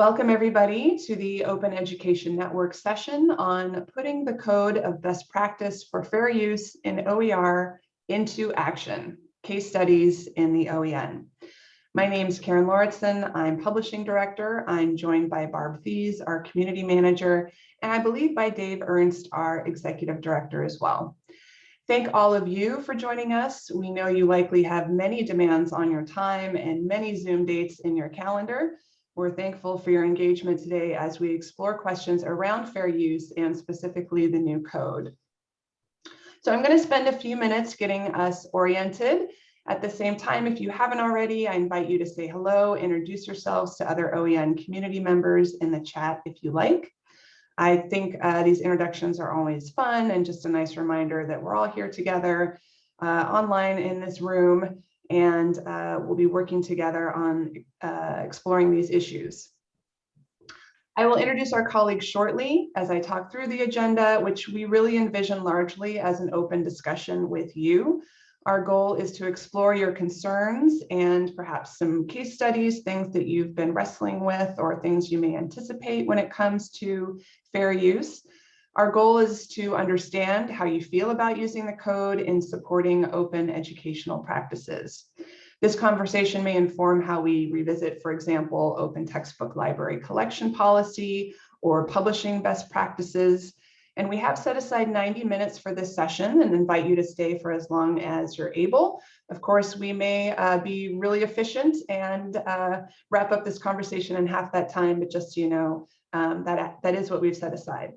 Welcome everybody to the Open Education Network session on putting the code of best practice for fair use in OER into action, case studies in the OEN. My name is Karen Lauritsen. I'm publishing director. I'm joined by Barb Thies, our community manager, and I believe by Dave Ernst, our executive director as well. Thank all of you for joining us. We know you likely have many demands on your time and many Zoom dates in your calendar. We're thankful for your engagement today as we explore questions around fair use and specifically the new code. So I'm going to spend a few minutes getting us oriented. At the same time, if you haven't already, I invite you to say hello, introduce yourselves to other OEN community members in the chat if you like. I think uh, these introductions are always fun and just a nice reminder that we're all here together uh, online in this room and uh, we'll be working together on uh, exploring these issues. I will introduce our colleagues shortly as I talk through the agenda, which we really envision largely as an open discussion with you. Our goal is to explore your concerns and perhaps some case studies, things that you've been wrestling with or things you may anticipate when it comes to fair use. Our goal is to understand how you feel about using the code in supporting open educational practices. This conversation may inform how we revisit, for example, open textbook library collection policy or publishing best practices. And we have set aside 90 minutes for this session and invite you to stay for as long as you're able. Of course, we may uh, be really efficient and uh, wrap up this conversation in half that time, but just so you know, um, that, that is what we've set aside.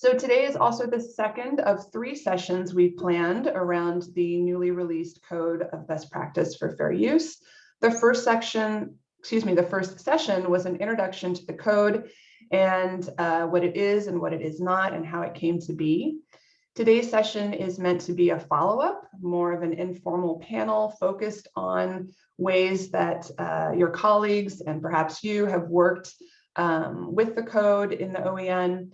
So today is also the second of three sessions we've planned around the newly released code of best practice for fair use. The first section, excuse me, the first session was an introduction to the code and uh, what it is and what it is not and how it came to be. Today's session is meant to be a follow-up, more of an informal panel focused on ways that uh, your colleagues and perhaps you have worked um, with the code in the OEN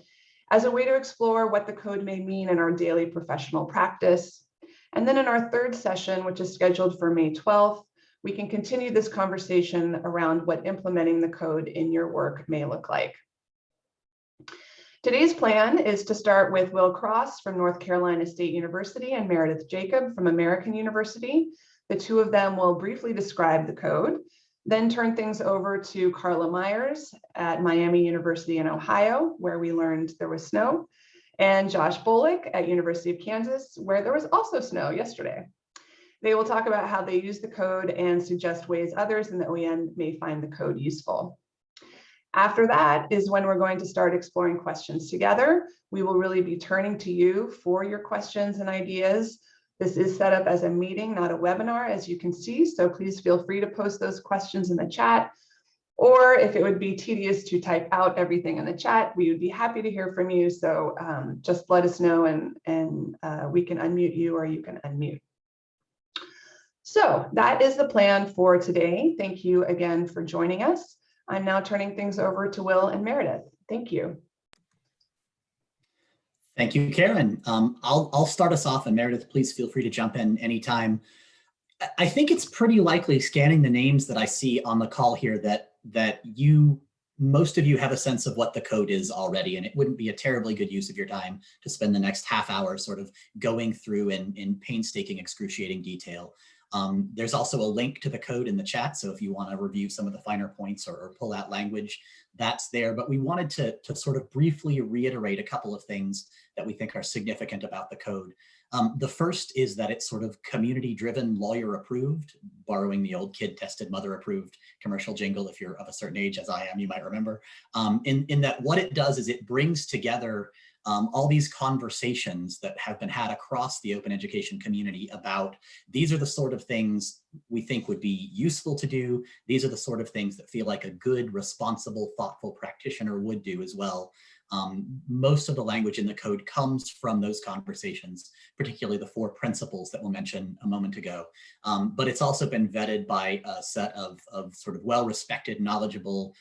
as a way to explore what the code may mean in our daily professional practice. And then in our third session, which is scheduled for May 12th, we can continue this conversation around what implementing the code in your work may look like. Today's plan is to start with Will Cross from North Carolina State University and Meredith Jacob from American University. The two of them will briefly describe the code then turn things over to Carla Myers at Miami University in Ohio, where we learned there was snow, and Josh Bolick at University of Kansas, where there was also snow yesterday. They will talk about how they use the code and suggest ways others in the OEN may find the code useful. After that is when we're going to start exploring questions together. We will really be turning to you for your questions and ideas this is set up as a meeting, not a webinar, as you can see, so please feel free to post those questions in the chat. Or if it would be tedious to type out everything in the chat, we would be happy to hear from you. So um, just let us know and, and uh, we can unmute you or you can unmute. So that is the plan for today. Thank you again for joining us. I'm now turning things over to Will and Meredith. Thank you. Thank you, Karen. Um, I'll, I'll start us off and Meredith, please feel free to jump in anytime. I think it's pretty likely scanning the names that I see on the call here that, that you, most of you have a sense of what the code is already, and it wouldn't be a terribly good use of your time to spend the next half hour sort of going through in, in painstaking, excruciating detail. Um, there's also a link to the code in the chat, so if you want to review some of the finer points or, or pull out language, that's there. But we wanted to, to sort of briefly reiterate a couple of things that we think are significant about the code. Um, the first is that it's sort of community-driven, lawyer-approved, borrowing the old kid-tested, mother-approved commercial jingle. If you're of a certain age, as I am, you might remember. Um, in, in that what it does is it brings together um, all these conversations that have been had across the open education community about these are the sort of things we think would be useful to do. These are the sort of things that feel like a good, responsible, thoughtful practitioner would do as well. Um, most of the language in the code comes from those conversations, particularly the four principles that we'll mention a moment ago. Um, but it's also been vetted by a set of, of sort of well-respected, knowledgeable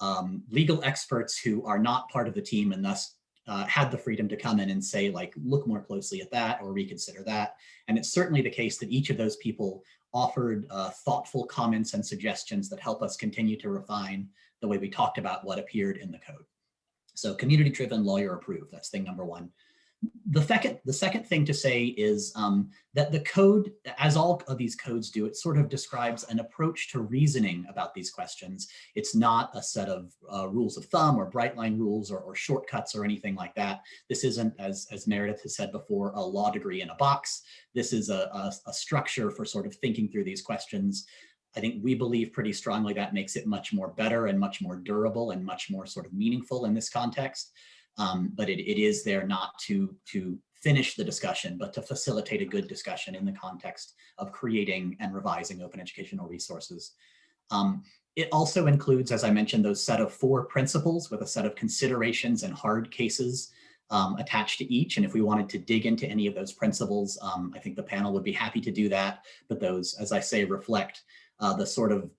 um, legal experts who are not part of the team and thus uh, had the freedom to come in and say, like, look more closely at that or reconsider that. And it's certainly the case that each of those people offered uh, thoughtful comments and suggestions that help us continue to refine the way we talked about what appeared in the code. So community driven lawyer approved, that's thing number one. The second, the second thing to say is um, that the code, as all of these codes do, it sort of describes an approach to reasoning about these questions. It's not a set of uh, rules of thumb or bright line rules or, or, shortcuts or anything like that. This isn't, as, as Meredith has said before, a law degree in a box. This is a, a, a structure for sort of thinking through these questions. I think we believe pretty strongly that makes it much more better and much more durable and much more sort of meaningful in this context um, but it, it is there not to, to finish the discussion, but to facilitate a good discussion in the context of creating and revising open educational resources. Um, it also includes, as I mentioned, those set of four principles with a set of considerations and hard cases um, attached to each. And if we wanted to dig into any of those principles, um, I think the panel would be happy to do that. But those, as I say, reflect uh, the sort of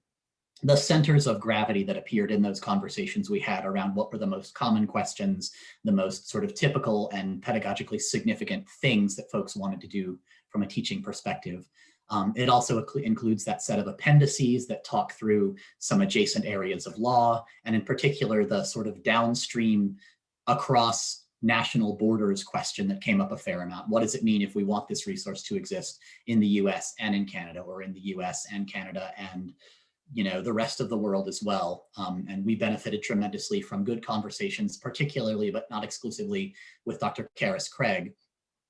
the centers of gravity that appeared in those conversations we had around what were the most common questions, the most sort of typical and pedagogically significant things that folks wanted to do from a teaching perspective. Um, it also includes that set of appendices that talk through some adjacent areas of law, and in particular, the sort of downstream across national borders question that came up a fair amount. What does it mean if we want this resource to exist in the US and in Canada or in the US and Canada and you know, the rest of the world as well. Um, and we benefited tremendously from good conversations, particularly, but not exclusively, with Dr. Carys Craig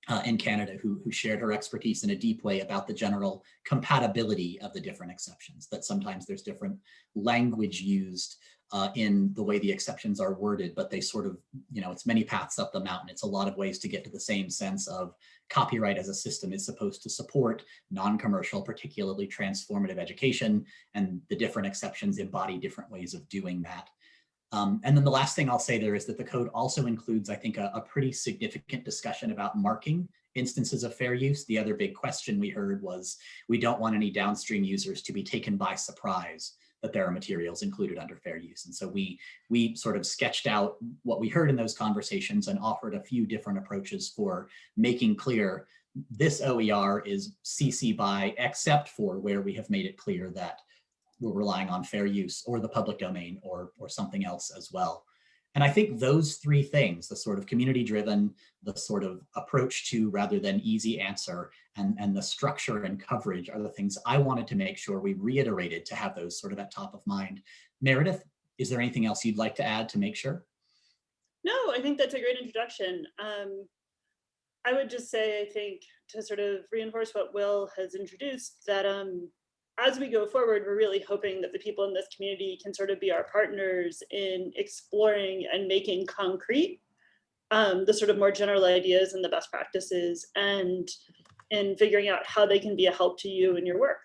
uh, in Canada, who, who shared her expertise in a deep way about the general compatibility of the different exceptions, that sometimes there's different language used uh, in the way the exceptions are worded, but they sort of, you know, it's many paths up the mountain. It's a lot of ways to get to the same sense of copyright as a system is supposed to support non-commercial, particularly transformative education, and the different exceptions embody different ways of doing that. Um, and then the last thing I'll say there is that the code also includes, I think, a, a pretty significant discussion about marking instances of fair use. The other big question we heard was, we don't want any downstream users to be taken by surprise that there are materials included under fair use. And so we, we sort of sketched out what we heard in those conversations and offered a few different approaches for making clear this OER is CC by except for where we have made it clear that we're relying on fair use or the public domain or, or something else as well. And I think those three things, the sort of community driven, the sort of approach to rather than easy answer, and, and the structure and coverage are the things I wanted to make sure we reiterated to have those sort of at top of mind. Meredith, is there anything else you'd like to add to make sure? No, I think that's a great introduction. Um, I would just say, I think, to sort of reinforce what Will has introduced, that um, as we go forward, we're really hoping that the people in this community can sort of be our partners in exploring and making concrete um, the sort of more general ideas and the best practices and in figuring out how they can be a help to you in your work.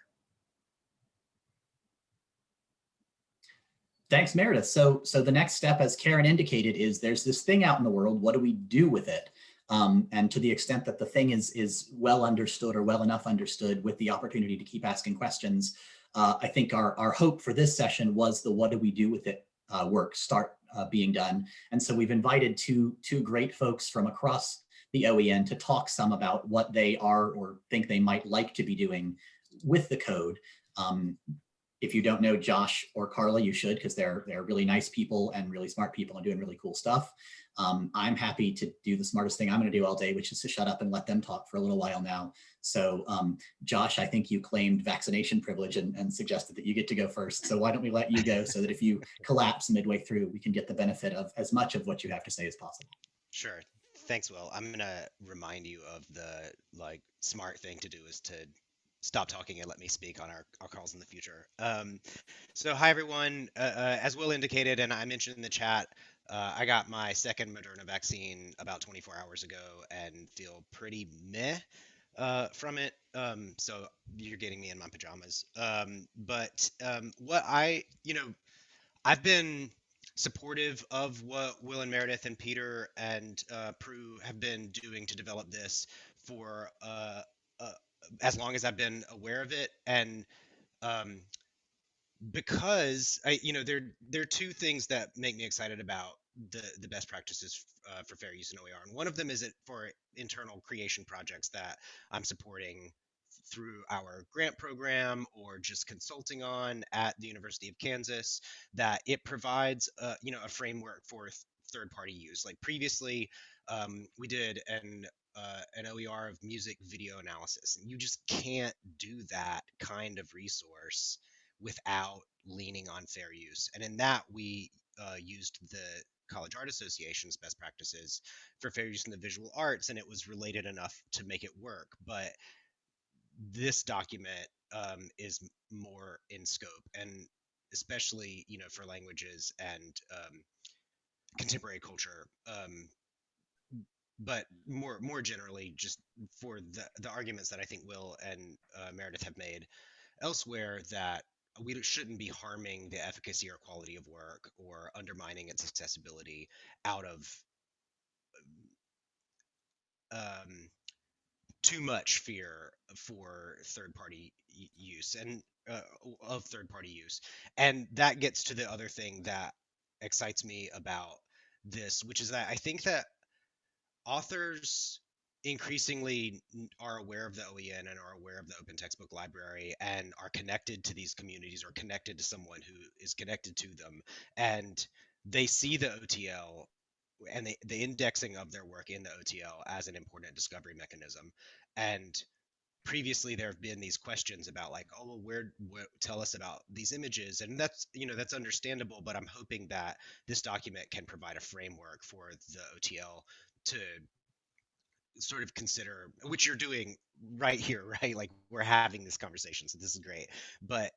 Thanks, Meredith. So, so the next step, as Karen indicated, is there's this thing out in the world. What do we do with it? Um, and to the extent that the thing is, is well understood or well enough understood with the opportunity to keep asking questions, uh, I think our, our hope for this session was the what do we do with it uh, work start uh, being done. And so we've invited two, two great folks from across the OEN to talk some about what they are or think they might like to be doing with the code. Um, if you don't know Josh or Carla, you should because they're they're really nice people and really smart people and doing really cool stuff. Um, I'm happy to do the smartest thing I'm going to do all day, which is to shut up and let them talk for a little while now. So um, Josh, I think you claimed vaccination privilege and, and, suggested that you get to go first. So why don't we let you go so that if you collapse midway through, we can get the benefit of as much of what you have to say as possible. Sure. Thanks, Will. I'm gonna remind you of the like smart thing to do is to stop talking and let me speak on our, our calls in the future. Um, so hi everyone, uh, uh, as Will indicated and I mentioned in the chat, uh, I got my second Moderna vaccine about 24 hours ago and feel pretty meh uh, from it. Um, so you're getting me in my pajamas. Um, but um, what I, you know, I've been supportive of what Will and Meredith and Peter and uh, Prue have been doing to develop this for uh, uh, as long as I've been aware of it, and um, because I, you know, there there are two things that make me excited about the the best practices uh, for fair use in OER, and one of them is it for internal creation projects that I'm supporting through our grant program or just consulting on at the University of Kansas that it provides a, you know a framework for th- third party use. Like previously, um, we did an uh, an OER of music video analysis, and you just can't do that kind of resource without leaning on fair use. And in that, we uh, used the College Art Association's best practices for fair use in the visual arts, and it was related enough to make it work. But this document um, is more in scope, and especially you know for languages and um, contemporary culture. Um, but more more generally, just for the the arguments that I think Will and uh, Meredith have made elsewhere, that we shouldn't be harming the efficacy or quality of work or undermining its accessibility out of um, too much fear for third party use and uh, of third party use. And that gets to the other thing that excites me about this which is that i think that authors increasingly are aware of the OEN and are aware of the open textbook library and are connected to these communities or connected to someone who is connected to them. And they see the OTL and the, the indexing of their work in the OTL as an important discovery mechanism. And previously there have been these questions about like oh well where, tell us about these images. And that's you know that's understandable but i'm hoping that this document can provide a framework for the otl to sort of consider which you're doing right here right? Like we're having this conversation so this is great. But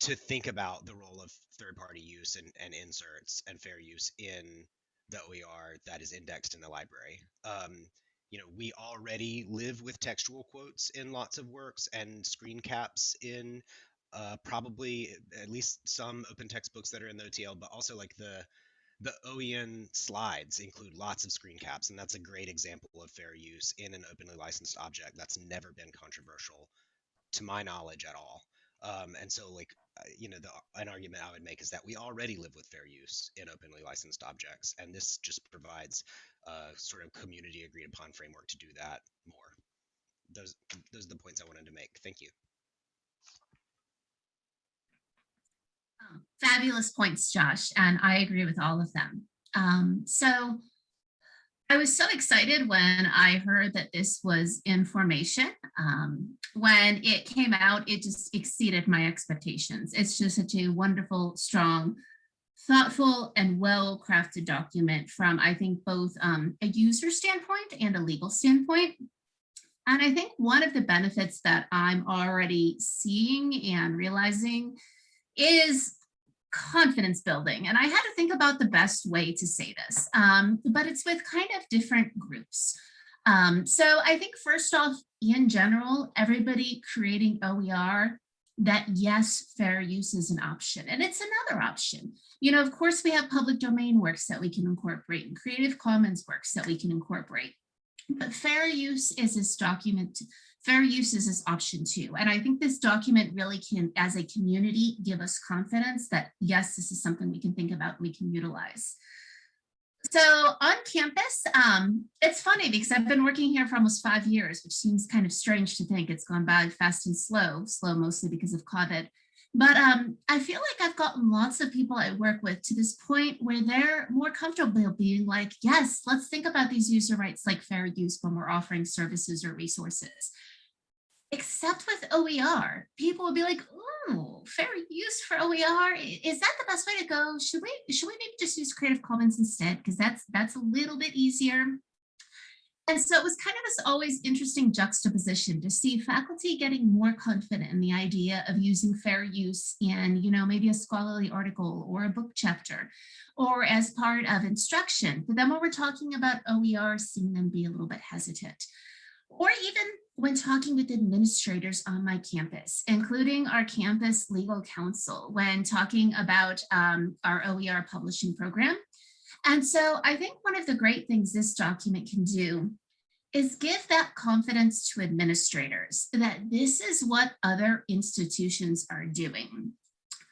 to think about the role of third party use and, and inserts and fair use in the oer that is indexed in the library. Um, you know we already live with textual quotes in lots of works and screen caps in uh, probably at least some open textbooks that are in the otl but also like the the OEN slides include lots of screen caps, and that's a great example of fair use in an openly licensed object that's never been controversial, to my knowledge, at all. Um, and so, like, uh, you know, the, an argument I would make is that we already live with fair use in openly licensed objects, and this just provides a sort of community agreed upon framework to do that more. Those, those are the points I wanted to make. Thank you. Fabulous points, Josh, and I agree with all of them. Um, so I was so excited when I heard that this was information. Um, when it came out, it just exceeded my expectations. It's just such a wonderful, strong, thoughtful and well-crafted document from, I think, both um, a user standpoint and a legal standpoint. And I think one of the benefits that I'm already seeing and realizing is confidence building. And I had to think about the best way to say this, um, but it's with kind of different groups. Um, so I think first off, in general, everybody creating OER that yes, fair use is an option and it's another option. You know, of course, we have public domain works that we can incorporate and Creative Commons works that we can incorporate. But fair use is this document fair use is this option two. And I think this document really can, as a community, give us confidence that, yes, this is something we can think about, we can utilize. So on campus, um, it's funny because I've been working here for almost five years, which seems kind of strange to think it's gone by fast and slow, slow mostly because of COVID. But um, I feel like I've gotten lots of people I work with to this point where they're more comfortable being like, yes, let's think about these user rights like fair use when we're offering services or resources except with OER, people will be like, "Oh, fair use for OER. Is that the best way to go? Should we should we maybe just use Creative Commons instead? Because that's that's a little bit easier." And so it was kind of this always interesting juxtaposition to see faculty getting more confident in the idea of using fair use in, you know, maybe a scholarly article or a book chapter or as part of instruction. But then when we're talking about OER, seeing them be a little bit hesitant or even when talking with administrators on my campus, including our campus legal counsel, when talking about um, our OER publishing program. And so I think one of the great things this document can do is give that confidence to administrators that this is what other institutions are doing.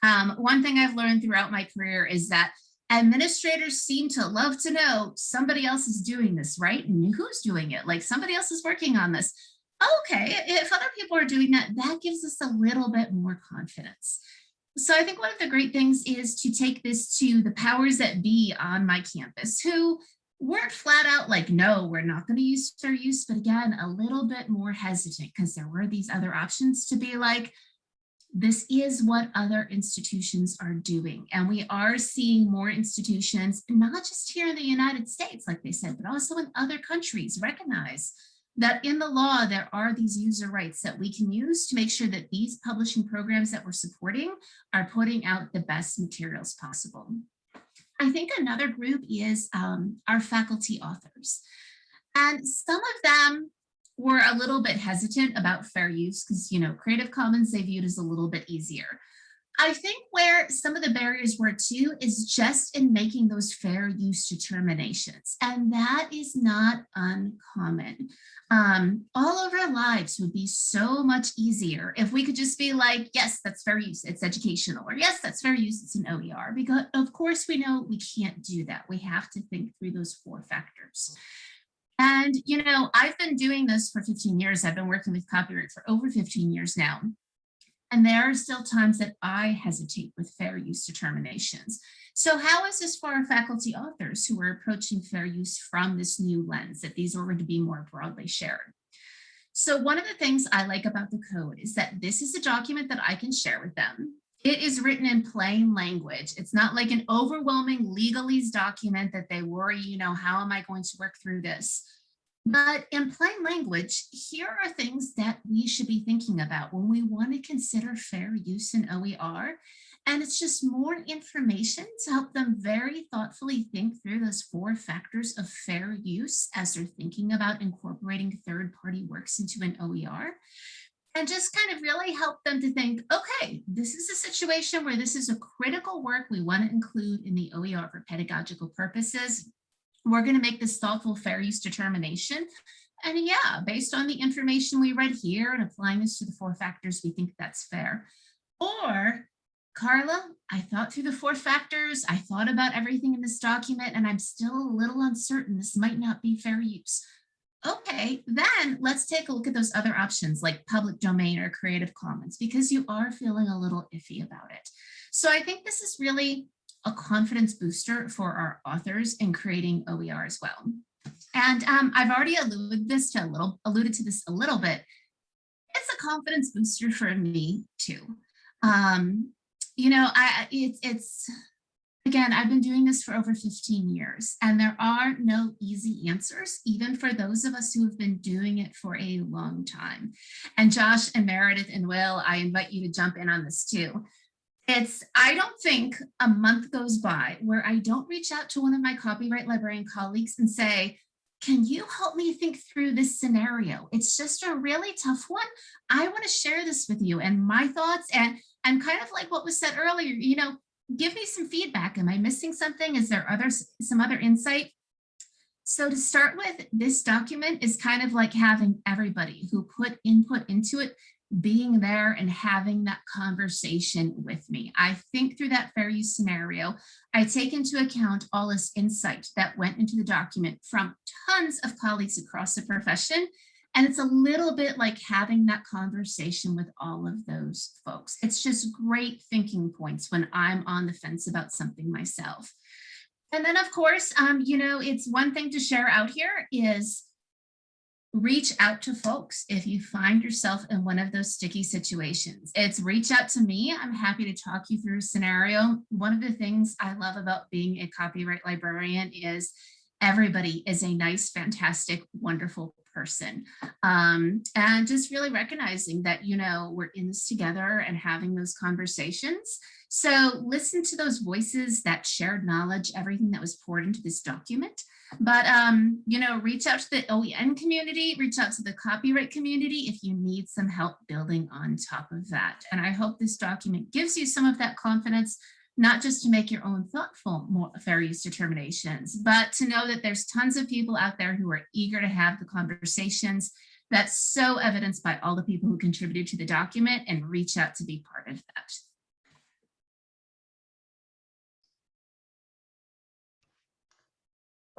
Um, one thing I've learned throughout my career is that administrators seem to love to know somebody else is doing this, right? And who's doing it? Like somebody else is working on this. okay, if other people are doing that, that gives us a little bit more confidence. So I think one of the great things is to take this to the powers that be on my campus who weren't flat out like, no, we're not going to use fair use, but again, a little bit more hesitant because there were these other options to be like, this is what other institutions are doing. And we are seeing more institutions, not just here in the United States, like they said, but also in other countries recognize that in the law, there are these user rights that we can use to make sure that these publishing programs that we're supporting are putting out the best materials possible. I think another group is um, our faculty authors. And some of them were a little bit hesitant about fair use because, you know, Creative Commons they viewed as a little bit easier. I think where some of the barriers were too is just in making those fair use determinations. And that is not uncommon. Um, all of our lives would be so much easier if we could just be like, yes, that's fair use, it's educational, or yes, that's fair use, it's an OER, because of course we know we can't do that. We have to think through those four factors. And, you know, I've been doing this for 15 years. I've been working with copyright for over 15 years now. And there are still times that I hesitate with fair use determinations. So how is this for our faculty authors who are approaching fair use from this new lens that these are going to be more broadly shared? So one of the things I like about the code is that this is a document that I can share with them. It is written in plain language. It's not like an overwhelming legalese document that they worry, you know, how am I going to work through this? But in plain language, here are things that we should be thinking about when we want to consider fair use in OER. And it's just more information to help them very thoughtfully think through those four factors of fair use as they're thinking about incorporating third-party works into an OER. And just kind of really help them to think, okay, this is a situation where this is a critical work we want to include in the OER for pedagogical purposes we're going to make this thoughtful fair use determination. And yeah, based on the information we read here and applying this to the four factors, we think that's fair. Or Carla, I thought through the four factors, I thought about everything in this document, and I'm still a little uncertain this might not be fair use. Okay, then let's take a look at those other options like public domain or Creative Commons, because you are feeling a little iffy about it. So I think this is really a confidence booster for our authors in creating OER as well. And um, I've already alluded this to a little, alluded to this a little bit. It's a confidence booster for me too. Um, you know, I it's it's again, I've been doing this for over 15 years, and there are no easy answers, even for those of us who have been doing it for a long time. And Josh and Meredith and Will, I invite you to jump in on this too. It's, I don't think a month goes by where I don't reach out to one of my copyright librarian colleagues and say, can you help me think through this scenario? It's just a really tough one. I want to share this with you and my thoughts and and kind of like what was said earlier, you know, give me some feedback. Am I missing something? Is there other some other insight? So to start with, this document is kind of like having everybody who put input into it being there and having that conversation with me. I think through that fair use scenario, I take into account all this insight that went into the document from tons of colleagues across the profession. And it's a little bit like having that conversation with all of those folks. It's just great thinking points when I'm on the fence about something myself. And then of course, um, you know, it's one thing to share out here is reach out to folks if you find yourself in one of those sticky situations. It's reach out to me. I'm happy to talk you through a scenario. One of the things I love about being a copyright librarian is everybody is a nice, fantastic, wonderful person. Um, and just really recognizing that, you know, we're in this together and having those conversations. So listen to those voices, that shared knowledge, everything that was poured into this document. But, um, you know, reach out to the OEN community, reach out to the copyright community if you need some help building on top of that. And I hope this document gives you some of that confidence, not just to make your own thoughtful fair use determinations, but to know that there's tons of people out there who are eager to have the conversations that's so evidenced by all the people who contributed to the document and reach out to be part of that.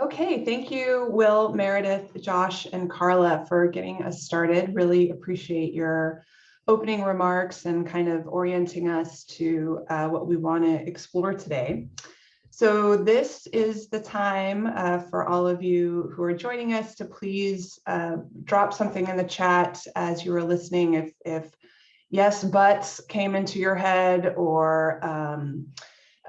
Okay, thank you, Will, Meredith, Josh, and Carla for getting us started. Really appreciate your opening remarks and kind of orienting us to uh, what we want to explore today. So this is the time uh, for all of you who are joining us to please uh, drop something in the chat as you are listening if, if yes, buts came into your head or um,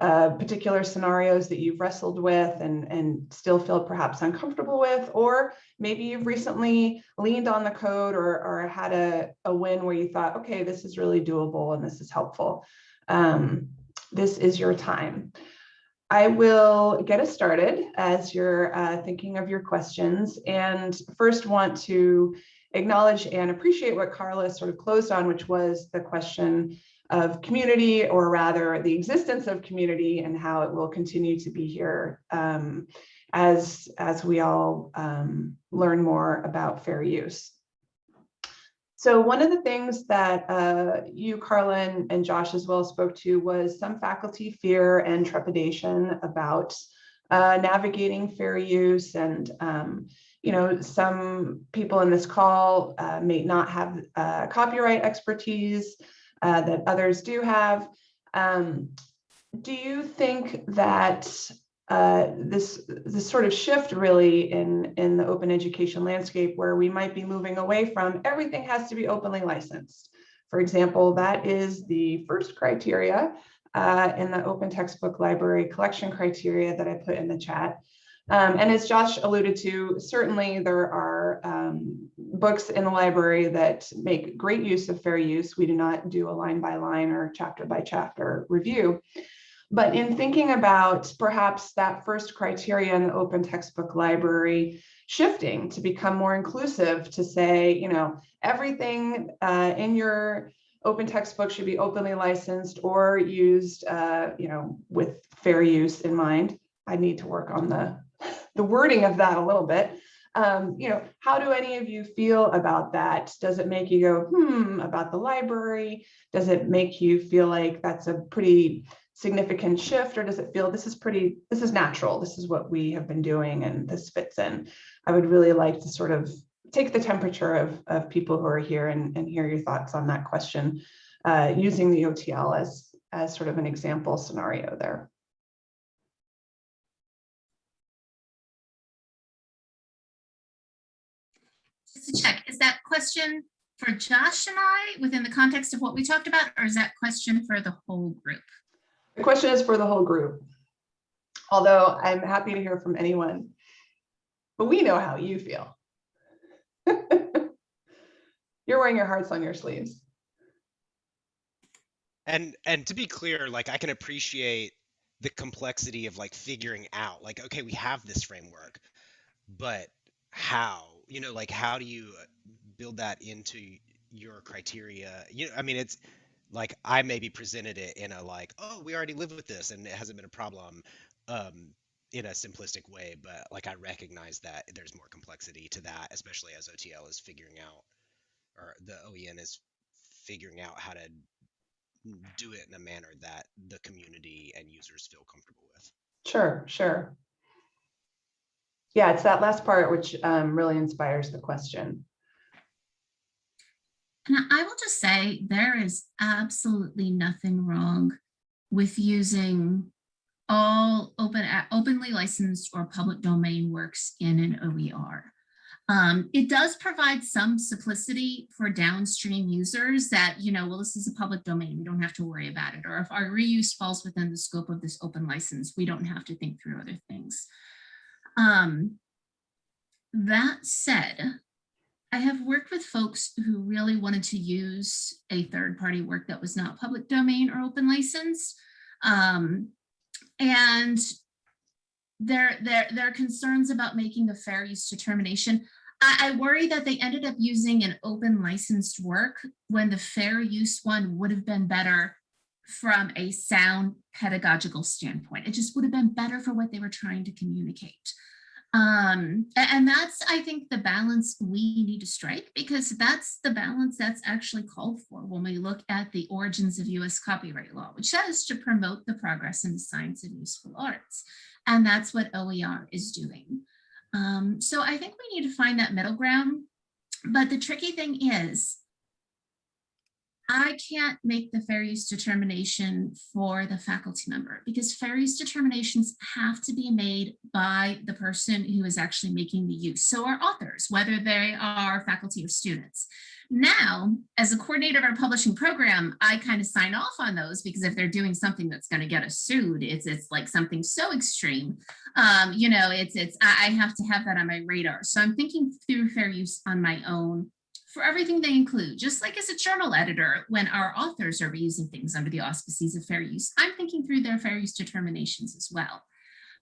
uh, particular scenarios that you've wrestled with and, and still feel perhaps uncomfortable with, or maybe you've recently leaned on the code or, or had a, a win where you thought, okay, this is really doable and this is helpful. Um, this is your time. I will get us started as you're uh, thinking of your questions and first want to acknowledge and appreciate what Carla sort of closed on, which was the question of community or rather the existence of community and how it will continue to be here um, as, as we all um, learn more about fair use. So one of the things that uh, you, Carla, and, and Josh as well spoke to was some faculty fear and trepidation about uh, navigating fair use and um, you know, some people in this call uh, may not have uh, copyright expertise uh, that others do have. Um, do you think that uh, this this sort of shift really in in the open education landscape where we might be moving away from everything has to be openly licensed. For example, that is the first criteria uh, in the open textbook library collection criteria that I put in the chat. Um, and as Josh alluded to, certainly there are um, books in the library that make great use of fair use. We do not do a line by line or chapter by chapter review. But in thinking about perhaps that first criteria in the open textbook library shifting to become more inclusive to say, you know, everything uh, in your open textbook should be openly licensed or used, uh, you know, with fair use in mind. I need to work on the, the wording of that a little bit. Um, you know, how do any of you feel about that? Does it make you go, hmm, about the library? Does it make you feel like that's a pretty significant shift or does it feel this is pretty, this is natural, this is what we have been doing and this fits in? I would really like to sort of take the temperature of, of people who are here and, and hear your thoughts on that question uh, using the OTL as, as sort of an example scenario there. Just to check, is that question for Josh and I within the context of what we talked about, or is that question for the whole group? The question is for the whole group. Although I'm happy to hear from anyone, but we know how you feel. You're wearing your hearts on your sleeves. And and to be clear, like I can appreciate the complexity of like figuring out like okay, we have this framework, but how? You know, like how do you build that into your criteria? You know, I mean it's like I maybe presented it in a like, oh, we already live with this and it hasn't been a problem um, in a simplistic way, but like I recognize that there's more complexity to that, especially as OTL is figuring out or the OEN is figuring out how to do it in a manner that the community and users feel comfortable with. Sure, sure. Yeah, it's that last part which um, really inspires the question. And I will just say there is absolutely nothing wrong with using all open openly licensed or public domain works in an OER. Um, it does provide some simplicity for downstream users that, you know, well, this is a public domain, we don't have to worry about it. Or if our reuse falls within the scope of this open license, we don't have to think through other things. Um, that said, I have worked with folks who really wanted to use a third party work that was not public domain or open license. Um, and their, their, their concerns about making a fair use determination. I, I worry that they ended up using an open licensed work when the fair use one would have been better from a sound pedagogical standpoint. It just would have been better for what they were trying to communicate. Um, and that's, I think, the balance we need to strike because that's the balance that's actually called for when we look at the origins of US copyright law, which says to promote the progress in the science and useful arts. And that's what OER is doing. Um, so I think we need to find that middle ground. But the tricky thing is, I can't make the fair use determination for the faculty member because fair use determinations have to be made by the person who is actually making the use. So our authors, whether they are faculty or students. Now, as a coordinator of our publishing program, I kind of sign off on those because if they're doing something that's going to get us sued, it's it's like something so extreme. Um, you know, it's it's I I have to have that on my radar. So I'm thinking through fair use on my own for everything they include, just like as a journal editor, when our authors are reusing things under the auspices of fair use, I'm thinking through their fair use determinations as well.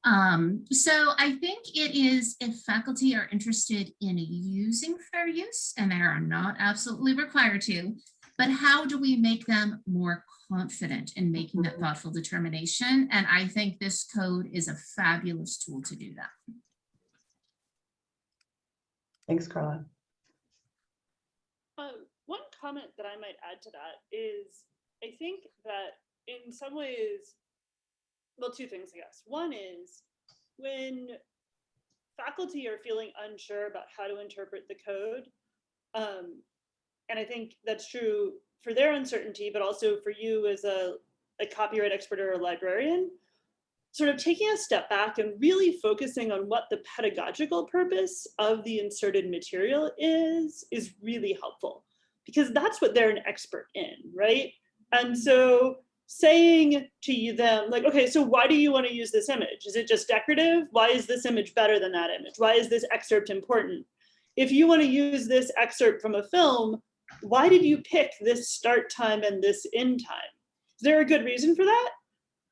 Um, so I think it is if faculty are interested in using fair use, and they are not absolutely required to, but how do we make them more confident in making that thoughtful determination? And I think this code is a fabulous tool to do that. Thanks, Carla. Um, one comment that I might add to that is, I think that in some ways, well, two things, I guess. One is when faculty are feeling unsure about how to interpret the code, um, and I think that's true for their uncertainty, but also for you as a, a copyright expert or a librarian, sort of taking a step back and really focusing on what the pedagogical purpose of the inserted material is, is really helpful because that's what they're an expert in, right? And so saying to you them like, okay, so why do you want to use this image? Is it just decorative? Why is this image better than that image? Why is this excerpt important? If you want to use this excerpt from a film, why did you pick this start time and this end time? Is there a good reason for that?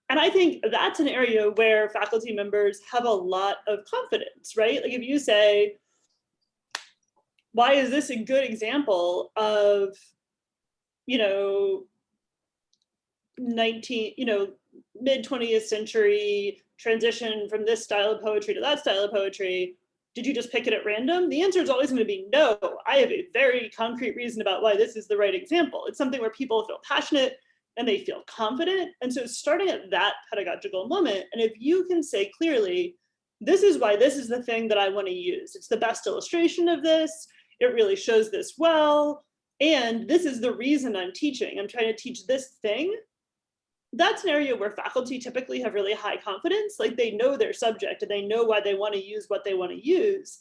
And I think that's an area where faculty members have a lot of confidence, right? Like if you say, why is this a good example of, you know, 19, you know, mid 20th century transition from this style of poetry to that style of poetry? Did you just pick it at random? The answer is always going to be no. I have a very concrete reason about why this is the right example. It's something where people feel passionate and they feel confident. And so starting at that pedagogical moment, and if you can say clearly, this is why this is the thing that I want to use. It's the best illustration of this. It really shows this well. And this is the reason I'm teaching. I'm trying to teach this thing. That's an area where faculty typically have really high confidence, like they know their subject and they know why they want to use what they want to use.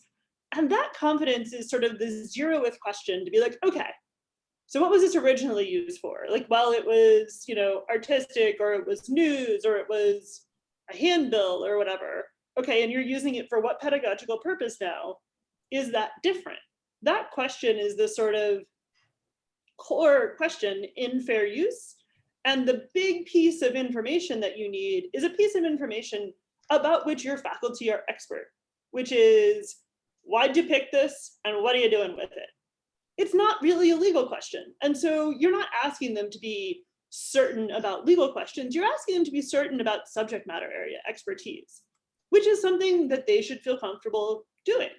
And that confidence is sort of the zeroth question to be like, okay, so what was this originally used for? Like, well, it was, you know, artistic or it was news or it was a handbill or whatever. Okay, and you're using it for what pedagogical purpose now? Is that different? That question is the sort of core question in fair use. And the big piece of information that you need is a piece of information about which your faculty are expert, which is why'd you pick this and what are you doing with it? It's not really a legal question. And so you're not asking them to be certain about legal questions, you're asking them to be certain about subject matter area expertise, which is something that they should feel comfortable doing.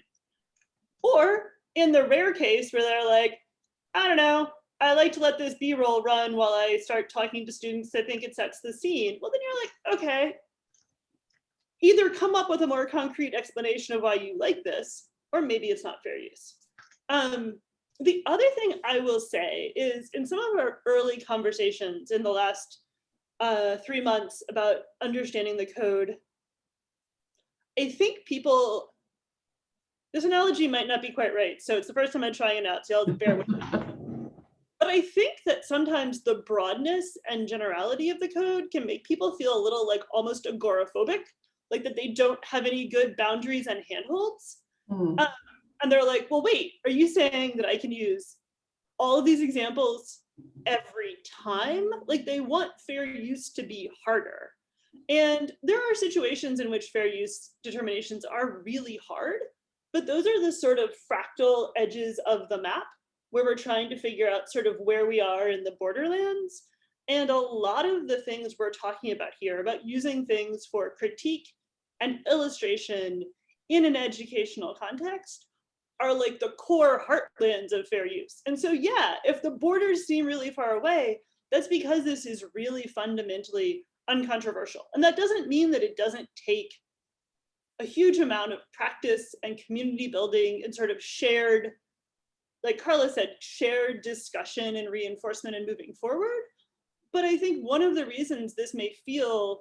Or in the rare case where they're like, I don't know, I like to let this B-roll run while I start talking to students. I think it sets the scene. Well, then you're like, okay, either come up with a more concrete explanation of why you like this, or maybe it's not fair use. Um, the other thing I will say is in some of our early conversations in the last uh, three months about understanding the code, I think people, this analogy might not be quite right. So it's the first time I'm trying it out, so I'll bear with me. But I think that sometimes the broadness and generality of the code can make people feel a little like almost agoraphobic, like that they don't have any good boundaries and handholds. Hmm. Um, and they're like, well, wait, are you saying that I can use all of these examples every time? Like they want fair use to be harder. And there are situations in which fair use determinations are really hard, but those are the sort of fractal edges of the map where we're trying to figure out sort of where we are in the borderlands. And a lot of the things we're talking about here about using things for critique and illustration in an educational context are like the core heartlands of fair use. And so, yeah, if the borders seem really far away, that's because this is really fundamentally uncontroversial. And that doesn't mean that it doesn't take a huge amount of practice and community building and sort of shared, like Carla said, shared discussion and reinforcement and moving forward. But I think one of the reasons this may feel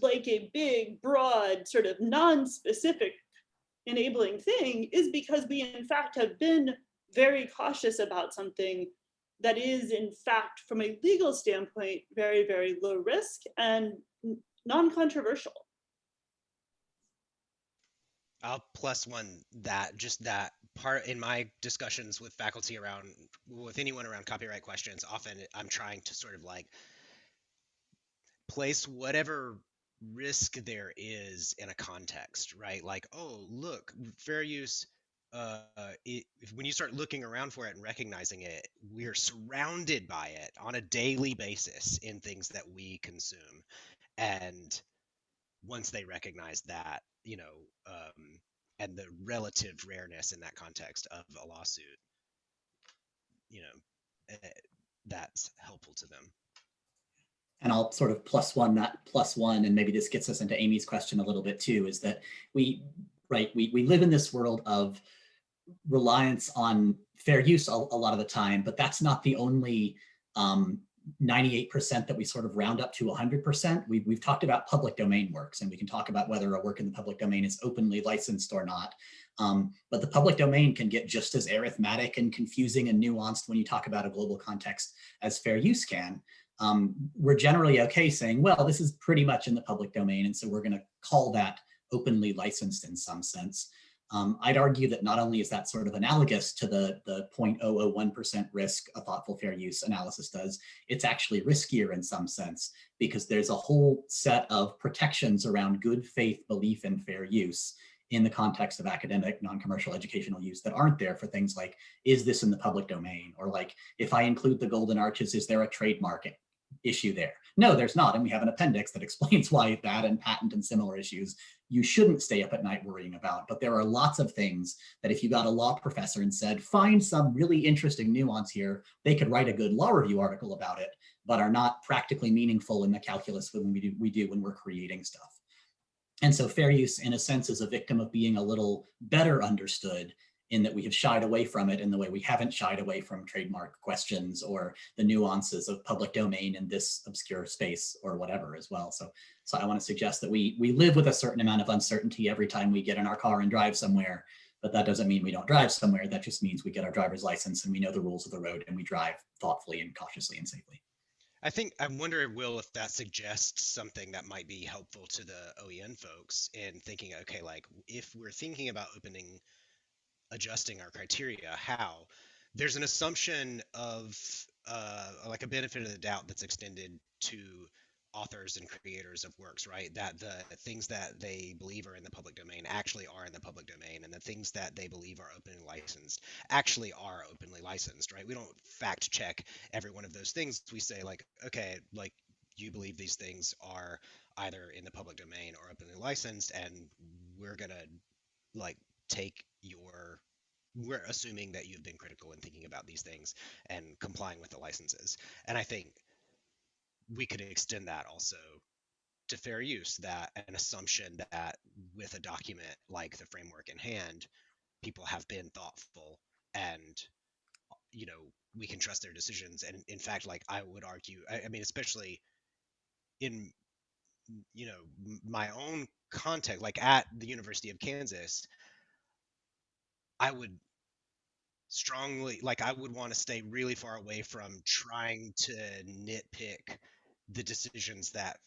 like a big, broad, sort of non-specific enabling thing is because we in fact have been very cautious about something that is in fact from a legal standpoint very very low risk and non-controversial. I'll plus one that just that part in my discussions with faculty around with anyone around copyright questions often I'm trying to sort of like place whatever risk there is in a context, right? Like, oh, look, fair use. Uh, it, when you start looking around for it and recognizing it, we're surrounded by it on a daily basis in things that we consume. And once they recognize that, you know, um, and the relative rareness in that context of a lawsuit, you know, eh, that's helpful to them and I'll sort of plus one that plus one, and maybe this gets us into Amy's question a little bit too, is that we, right, we, we live in this world of reliance on fair use a, a lot of the time, but that's not the only 98% um, that we sort of round up to 100%. We've, we've talked about public domain works, and we can talk about whether a work in the public domain is openly licensed or not. Um, but the public domain can get just as arithmetic and confusing and nuanced when you talk about a global context as fair use can um, we're generally okay saying, well, this is pretty much in the public domain. And so we're going to call that openly licensed in some sense. Um, I'd argue that not only is that sort of analogous to the, the 0.001% risk a thoughtful fair use analysis does, it's actually riskier in some sense because there's a whole set of protections around good faith belief in fair use in the context of academic non-commercial educational use that aren't there for things like, is this in the public domain? Or like, if I include the golden arches, is there a trademark issue there. No, there's not. And we have an appendix that explains why that and patent and similar issues you shouldn't stay up at night worrying about. But there are lots of things that if you got a law professor and said, find some really interesting nuance here, they could write a good law review article about it, but are not practically meaningful in the calculus when we do, we do when we're creating stuff. And so fair use, in a sense, is a victim of being a little better understood in that we have shied away from it in the way we haven't shied away from trademark questions or the nuances of public domain in this obscure space or whatever as well. So, so I want to suggest that we, we live with a certain amount of uncertainty every time we get in our car and drive somewhere, but that doesn't mean we don't drive somewhere. That just means we get our driver's license and we know the rules of the road and we drive thoughtfully and cautiously and safely. I think I wonder, Will, if that suggests something that might be helpful to the OEN folks in thinking, okay, like if we're thinking about opening adjusting our criteria how there's an assumption of uh, like a benefit of the doubt that's extended to authors and creators of works, right? That the things that they believe are in the public domain actually are in the public domain, and the things that they believe are openly licensed actually are openly licensed, right? We don't fact check every one of those things. We say like, okay, like you believe these things are either in the public domain or openly licensed, and we're gonna like take your we're assuming that you've been critical in thinking about these things and complying with the licenses. And I think we could extend that also to fair use, that an assumption that with a document like the framework in hand, people have been thoughtful and you know we can trust their decisions and in fact like i would argue I, I mean especially in you know my own context like at the university of kansas I would strongly like I would want to stay really far away from trying to nitpick the decisions that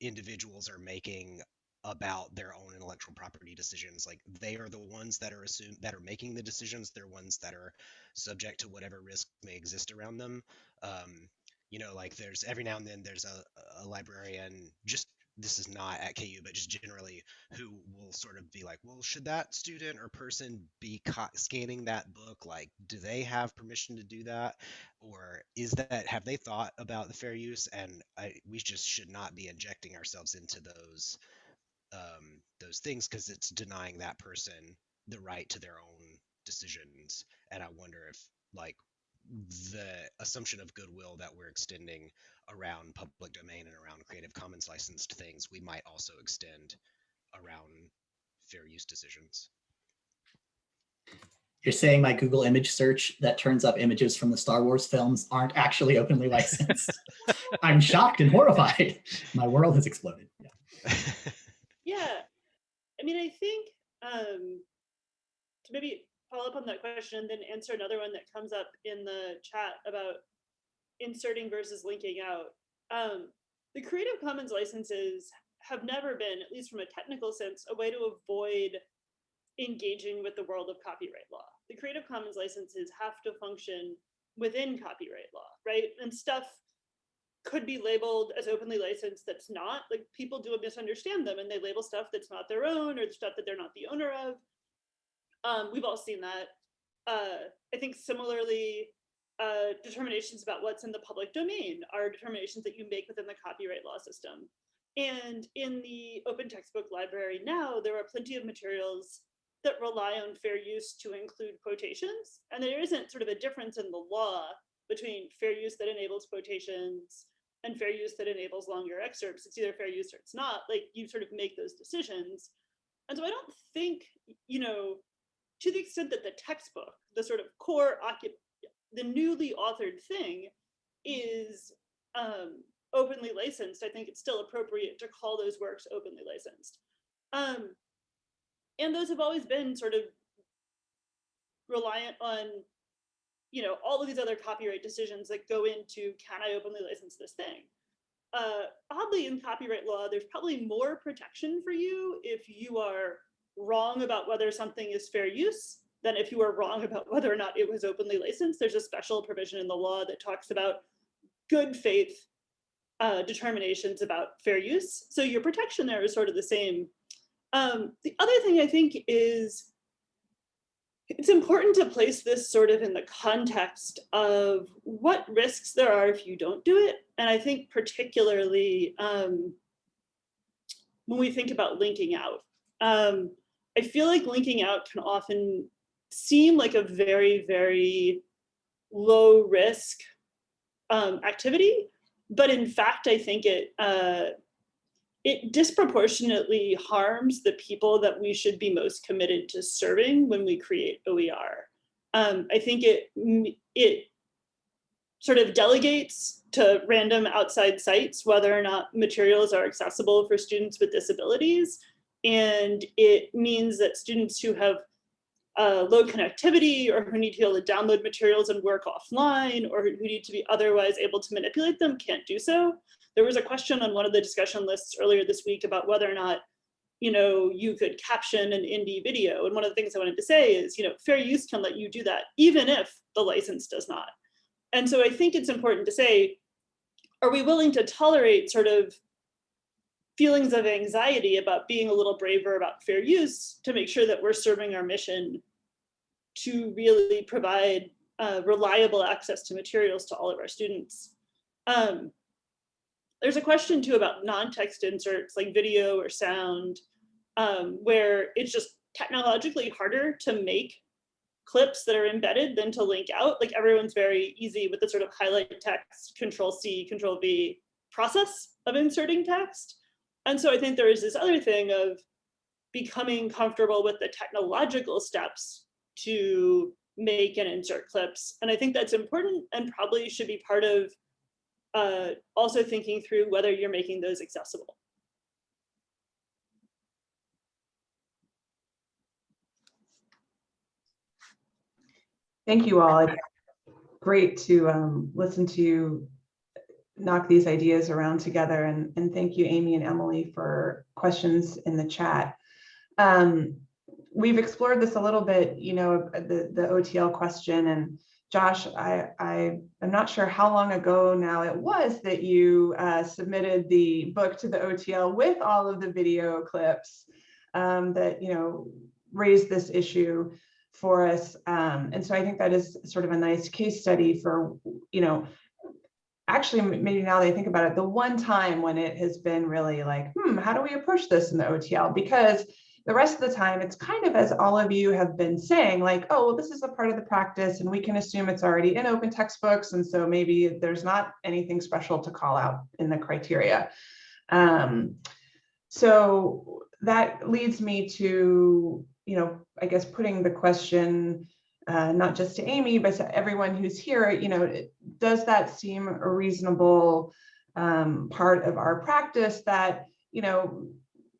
individuals are making about their own intellectual property decisions. Like they are the ones that are assumed that are making the decisions. They're ones that are subject to whatever risk may exist around them. Um, you know like there's every now and then there's a, a librarian just this is not at KU, but just generally, who will sort of be like, well, should that student or person be scanning that book? Like, do they have permission to do that, or is that have they thought about the fair use? And I, we just should not be injecting ourselves into those um, those things because it's denying that person the right to their own decisions. And I wonder if like the assumption of goodwill that we're extending around public domain and around Creative Commons licensed things, we might also extend around fair use decisions. You're saying my Google image search that turns up images from the Star Wars films aren't actually openly licensed. I'm shocked and horrified. My world has exploded. Yeah. Yeah, I mean, I think um, to maybe follow up on that question and then answer another one that comes up in the chat about inserting versus linking out. Um, the Creative Commons licenses have never been, at least from a technical sense, a way to avoid engaging with the world of copyright law. The Creative Commons licenses have to function within copyright law, right? And stuff could be labeled as openly licensed that's not like people do misunderstand them and they label stuff that's not their own or the stuff that they're not the owner of um, we've all seen that uh, i think similarly uh, determinations about what's in the public domain are determinations that you make within the copyright law system and in the open textbook library now there are plenty of materials that rely on fair use to include quotations and there isn't sort of a difference in the law between fair use that enables quotations and fair use that enables longer excerpts. It's either fair use or it's not. Like you sort of make those decisions. And so I don't think, you know, to the extent that the textbook, the sort of core the newly authored thing is um, openly licensed, I think it's still appropriate to call those works openly licensed. Um, and those have always been sort of reliant on you know, all of these other copyright decisions that go into can I openly license this thing? Uh, oddly, in copyright law, there's probably more protection for you if you are wrong about whether something is fair use than if you are wrong about whether or not it was openly licensed. There's a special provision in the law that talks about good faith uh, determinations about fair use. So your protection there is sort of the same. Um, the other thing I think is it's important to place this sort of in the context of what risks there are if you don't do it. And I think particularly um, when we think about linking out, um, I feel like linking out can often seem like a very, very low risk um, activity. But in fact, I think it uh, it disproportionately harms the people that we should be most committed to serving when we create OER. Um, I think it, it sort of delegates to random outside sites whether or not materials are accessible for students with disabilities. And it means that students who have uh, low connectivity or who need to be able to download materials and work offline or who need to be otherwise able to manipulate them can't do so. There was a question on one of the discussion lists earlier this week about whether or not you know, you could caption an indie video. And one of the things I wanted to say is, you know, fair use can let you do that, even if the license does not. And so I think it's important to say, are we willing to tolerate sort of feelings of anxiety about being a little braver about fair use to make sure that we're serving our mission to really provide uh, reliable access to materials to all of our students. Um, there's a question too about non-text inserts like video or sound, um, where it's just technologically harder to make clips that are embedded than to link out. Like everyone's very easy with the sort of highlight text, control C, control V process of inserting text. And so I think there is this other thing of becoming comfortable with the technological steps to make and insert clips. And I think that's important and probably should be part of uh, also thinking through whether you're making those accessible. Thank you all. It's great to um, listen to you knock these ideas around together. And, and thank you, Amy and Emily, for questions in the chat. Um, we've explored this a little bit, you know, the, the OTL question and Josh, I, I am not sure how long ago now it was that you uh, submitted the book to the OTL with all of the video clips um, that, you know, raised this issue for us. Um, and so I think that is sort of a nice case study for, you know, actually, maybe now that I think about it, the one time when it has been really like, hmm, how do we approach this in the OTL? Because the rest of the time, it's kind of as all of you have been saying, like, oh, well, this is a part of the practice and we can assume it's already in open textbooks. And so maybe there's not anything special to call out in the criteria. Um, so that leads me to, you know, I guess putting the question, uh, not just to Amy, but to everyone who's here, you know, does that seem a reasonable um, part of our practice that, you know,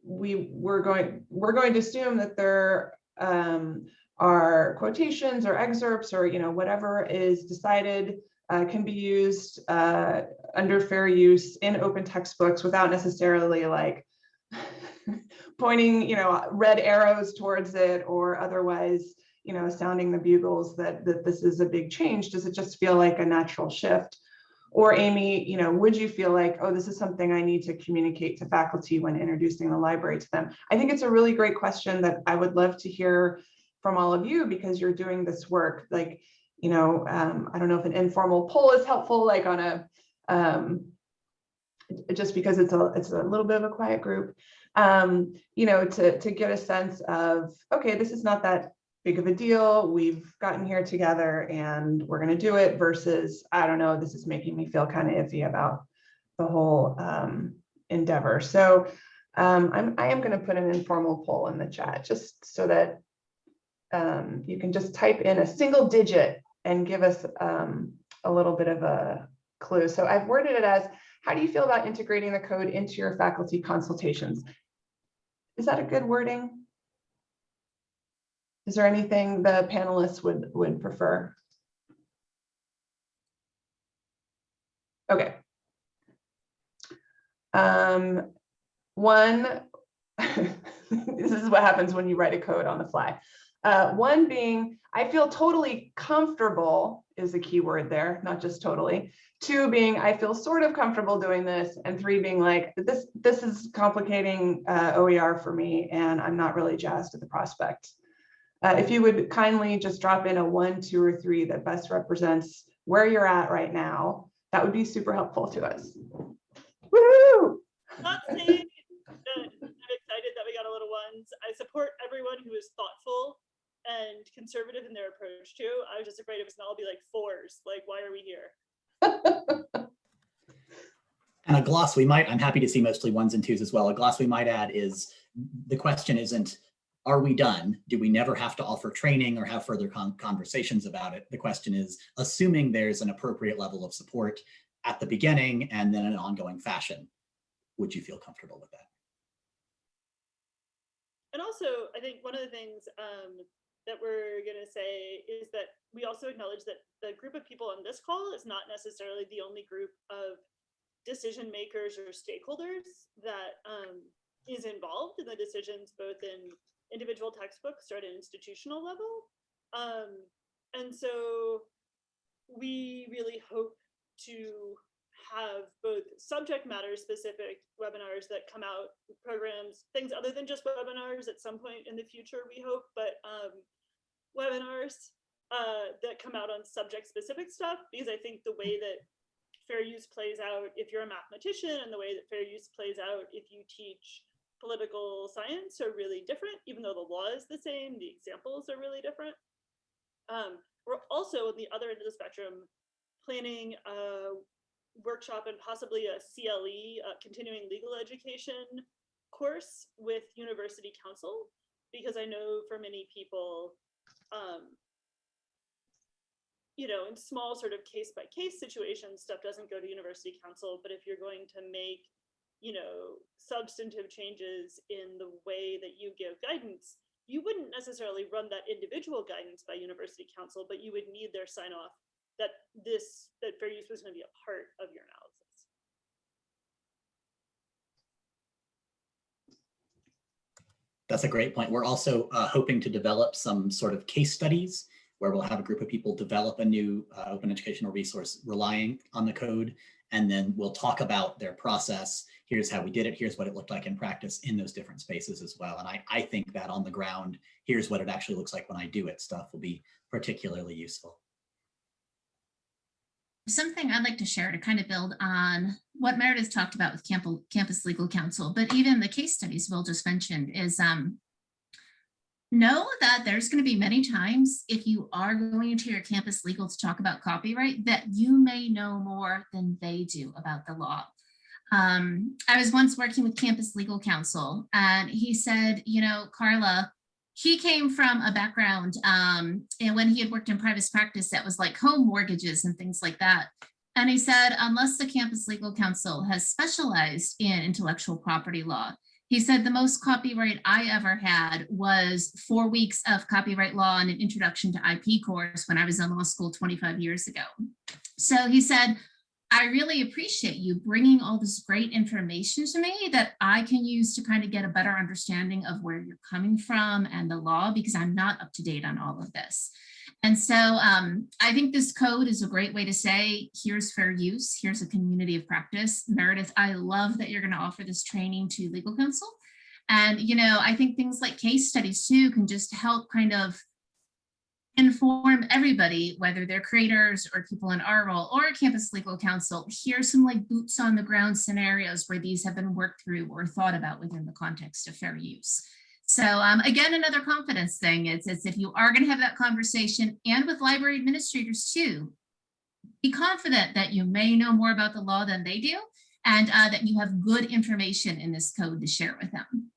we, we're going, we're going to assume that there um, are quotations or excerpts or, you know, whatever is decided uh, can be used uh, under fair use in open textbooks without necessarily like pointing, you know, red arrows towards it or otherwise, you know, sounding the bugles that, that this is a big change? Does it just feel like a natural shift? Or Amy, you know, would you feel like, oh, this is something I need to communicate to faculty when introducing the library to them? I think it's a really great question that I would love to hear from all of you because you're doing this work. Like, you know, um, I don't know if an informal poll is helpful, like on a, um, just because it's a, it's a little bit of a quiet group, um, you know, to, to get a sense of, okay, this is not that big of a deal. We've gotten here together and we're going to do it versus, I don't know, this is making me feel kind of iffy about the whole um, endeavor. So um, I'm, I am going to put an informal poll in the chat just so that um, you can just type in a single digit and give us um, a little bit of a clue. So I've worded it as, how do you feel about integrating the code into your faculty consultations? Is that a good wording? Is there anything the panelists would, would prefer? Okay. Um, one, this is what happens when you write a code on the fly. Uh, one being, I feel totally comfortable is a key word there, not just totally. Two being, I feel sort of comfortable doing this. And three being like, this, this is complicating uh, OER for me and I'm not really jazzed at the prospect. Uh, if you would kindly just drop in a one, two, or three that best represents where you're at right now, that would be super helpful to us. Woo! Not saying that I'm excited that we got a little ones. I support everyone who is thoughtful and conservative in their approach too. I was just afraid it was gonna all be like fours. Like, why are we here? And a gloss we might, I'm happy to see mostly ones and twos as well. A gloss we might add is, the question isn't, are we done? Do we never have to offer training or have further con conversations about it? The question is, assuming there's an appropriate level of support at the beginning and then an ongoing fashion, would you feel comfortable with that? And also, I think one of the things um, that we're going to say is that we also acknowledge that the group of people on this call is not necessarily the only group of decision makers or stakeholders that um, is involved in the decisions, both in individual textbooks or at an institutional level. Um, and so we really hope to have both subject matter specific webinars that come out, programs, things other than just webinars at some point in the future, we hope, but um, webinars uh, that come out on subject specific stuff, because I think the way that fair use plays out if you're a mathematician and the way that fair use plays out if you teach political science are really different, even though the law is the same, the examples are really different. Um, we're also on the other end of the spectrum planning a workshop and possibly a CLE, a continuing legal education course with University Counsel, because I know for many people, um, you know, in small sort of case by case situations, stuff doesn't go to University Counsel, but if you're going to make, you know, substantive changes in the way that you give guidance, you wouldn't necessarily run that individual guidance by University Counsel, but you would need their sign off that this, that fair use was going to be a part of your analysis. That's a great point. We're also uh, hoping to develop some sort of case studies where we'll have a group of people develop a new uh, open educational resource relying on the code, and then we'll talk about their process. Here's how we did it. Here's what it looked like in practice in those different spaces as well. And I, I think that on the ground, here's what it actually looks like when I do it stuff will be particularly useful. something I'd like to share to kind of build on what Meredith talked about with Camp- Campus Legal Counsel, but even the case studies Will just mentioned is um, know that there's going to be many times if you are going into your campus legal to talk about copyright that you may know more than they do about the law. Um, I was once working with Campus Legal Counsel and he said, you know, Carla, he came from a background um, and when he had worked in private practice that was like home mortgages and things like that. And he said, unless the Campus Legal Counsel has specialized in intellectual property law, he said the most copyright I ever had was four weeks of copyright law and an introduction to IP course when I was in law school 25 years ago. So he said, I really appreciate you bringing all this great information to me that I can use to kind of get a better understanding of where you're coming from and the law because I'm not up to date on all of this. And so um, I think this code is a great way to say, here's fair use, here's a community of practice. Meredith, I love that you're gonna offer this training to legal counsel. And, you know, I think things like case studies too can just help kind of inform everybody, whether they're creators or people in our role or campus legal counsel, here's some like boots on the ground scenarios where these have been worked through or thought about within the context of fair use. So um, again, another confidence thing is, is if you are going to have that conversation and with library administrators too, be confident that you may know more about the law than they do and uh, that you have good information in this code to share with them.